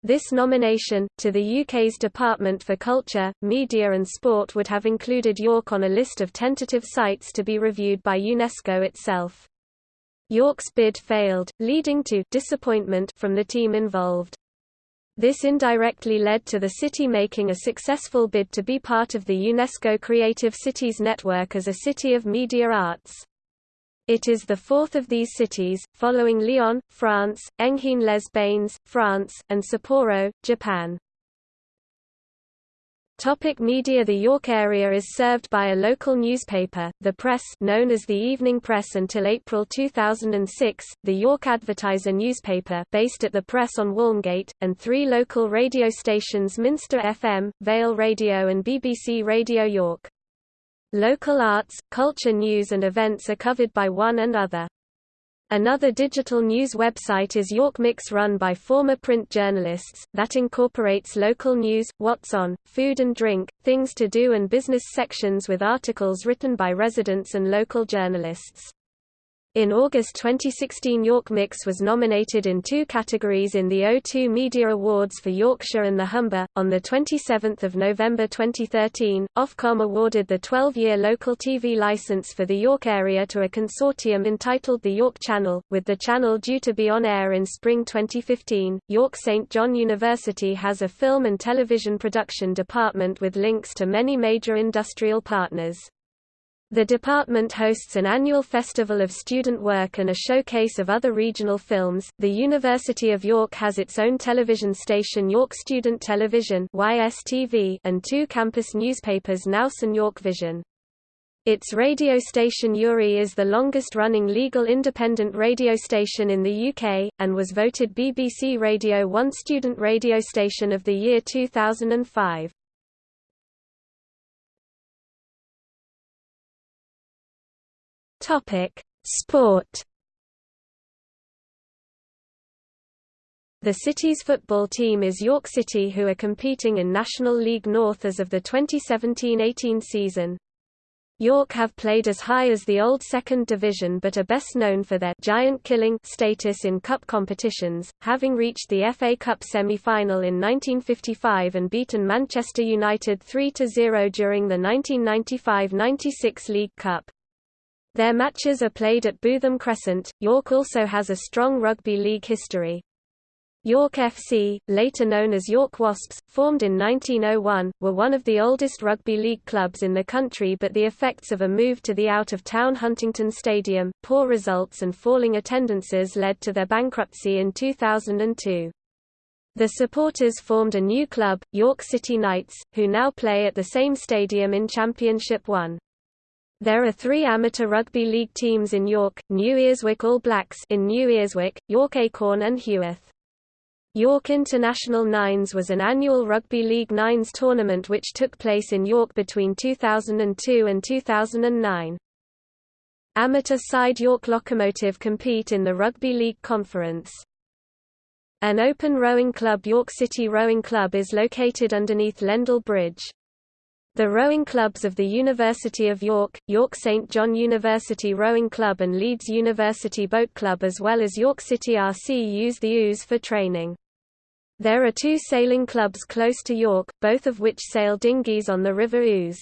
S1: This nomination, to the UK's Department for Culture, Media and Sport would have included York on a list of tentative sites to be reviewed by UNESCO itself. York's bid failed, leading to disappointment from the team involved. This indirectly led to the city making a successful bid to be part of the UNESCO Creative Cities Network as a city of media arts. It is the fourth of these cities, following Lyon, France, Enghien-les-Bains, France, and Sapporo, Japan. Topic media The York area is served by a local newspaper, The Press known as the Evening Press until April 2006, the York Advertiser newspaper based at The Press on Walmgate, and three local radio stations Minster FM, Vale Radio and BBC Radio York. Local arts, culture news and events are covered by one and other. Another digital news website is York Mix run by former print journalists, that incorporates local news, what's on, food and drink, things to do and business sections with articles written by residents and local journalists. In August 2016 York Mix was nominated in two categories in the O2 Media Awards for Yorkshire and the Humber. On 27 November 2013, Ofcom awarded the 12-year local TV licence for the York area to a consortium entitled the York Channel, with the channel due to be on air in spring 2015. York St John University has a film and television production department with links to many major industrial partners. The department hosts an annual festival of student work and a showcase of other regional films. The University of York has its own television station York Student Television (YSTV) and two campus newspapers Nous and York Vision. Its radio station URI is the longest-running legal independent radio station in the UK, and was voted BBC Radio 1 Student Radio Station of the Year 2005. Topic: Sport. The city's football team is York City who are competing in National League North as of the 2017-18 season. York have played as high as the old second division but are best known for their giant killing status in cup competitions, having reached the FA Cup semi-final in 1955 and beaten Manchester United 3-0 during the 1995-96 League Cup. Their matches are played at Bootham Crescent. York also has a strong rugby league history. York FC, later known as York Wasps, formed in 1901, were one of the oldest rugby league clubs in the country but the effects of a move to the out-of-town Huntington Stadium, poor results and falling attendances led to their bankruptcy in 2002. The supporters formed a new club, York City Knights, who now play at the same stadium in Championship 1. There are three amateur rugby league teams in York, New Earswick All Blacks in New Earswick, York Acorn and Heworth. York International Nines was an annual Rugby League Nines tournament which took place in York between 2002 and 2009. Amateur side York Locomotive compete in the Rugby League Conference. An open rowing club York City Rowing Club is located underneath Lendal Bridge. The rowing clubs of the University of York, York St John University Rowing Club and Leeds University Boat Club as well as York City RC use the Ouse for training. There are two sailing clubs close to York, both of which sail dinghies on the River Ouse.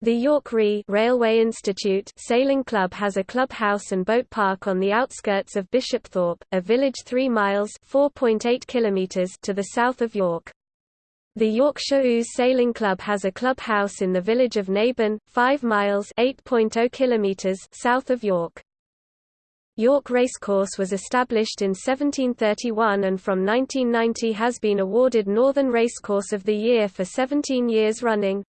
S1: The York Ree Railway Institute Sailing Club has a clubhouse and boat park on the outskirts of Bishopthorpe, a village 3 miles (4.8 kilometers) to the south of York. The Yorkshire Ouse Sailing Club has a clubhouse in the village of Naburn, 5 miles (8.0 kilometers) south of York. York Racecourse was established in 1731 and from 1990 has been awarded Northern Racecourse of the Year for 17 years running.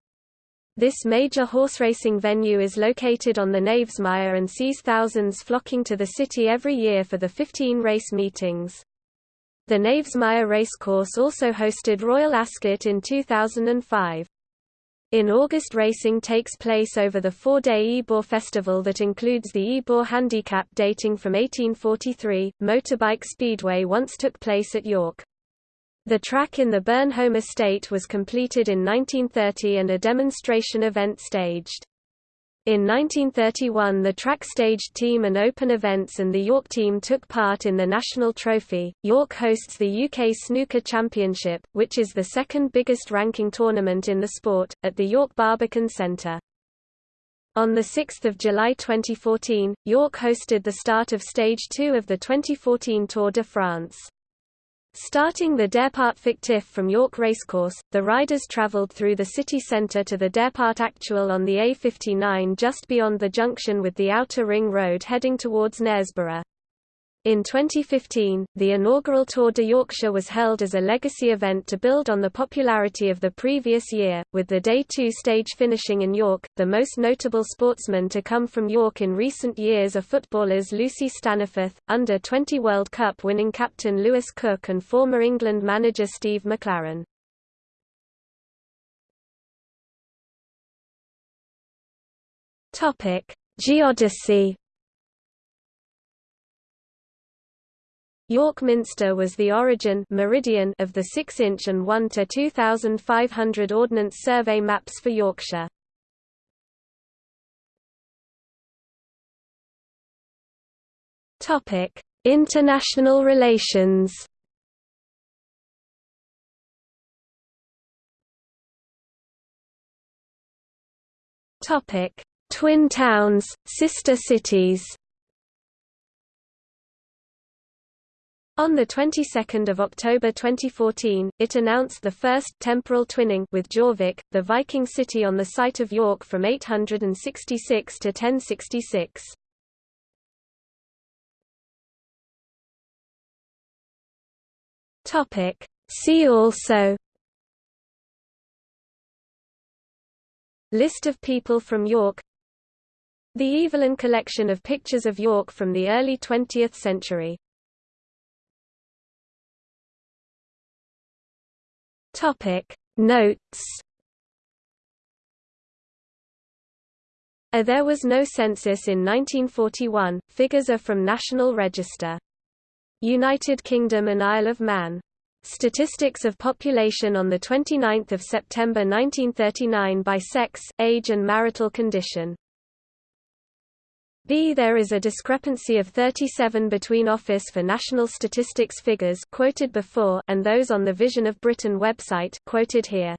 S1: This major horse racing venue is located on the Knavesmire and sees thousands flocking to the city every year for the 15 race meetings. The Knavesmire Racecourse also hosted Royal Ascot in 2005. In August racing takes place over the four-day Ebor festival that includes the Ebor Handicap dating from 1843. Motorbike Speedway once took place at York. The track in the Burnholme estate was completed in 1930 and a demonstration event staged. In 1931 the track staged team and open events and the York team took part in the National Trophy. York hosts the UK Snooker Championship, which is the second biggest ranking tournament in the sport, at the York Barbican Centre. On 6 July 2014, York hosted the start of Stage 2 of the 2014 Tour de France. Starting the Départ Fictif from York Racecourse, the riders travelled through the city centre to the Départ Actual on the A59 just beyond the junction with the Outer Ring Road heading towards Knaresborough. In 2015, the inaugural Tour de Yorkshire was held as a legacy event to build on the popularity of the previous year, with the Day 2 stage finishing in York. The most notable sportsmen to come from York in recent years are footballers Lucy Staniforth, under 20 World Cup winning captain Lewis Cook, and former England manager Steve McClaren. Topic: Geodesy York Minster was the origin meridian of the 6-inch and 1 to 2500 Ordnance Survey maps for Yorkshire. Topic: International relations. Topic: Twin towns, sister cities. On the 22nd of October 2014, it announced the first temporal twinning with Jorvik, the Viking city on the site of York from 866 to 1066. Topic See also List of people from York The Evelyn collection of pictures of York from the early 20th century Topic Notes A there was no census in 1941, figures are from National Register. United Kingdom and Isle of Man. Statistics of population on 29 September 1939 by sex, age and marital condition B. There is a discrepancy of 37 between Office for National Statistics figures quoted before and those on the Vision of Britain website quoted here.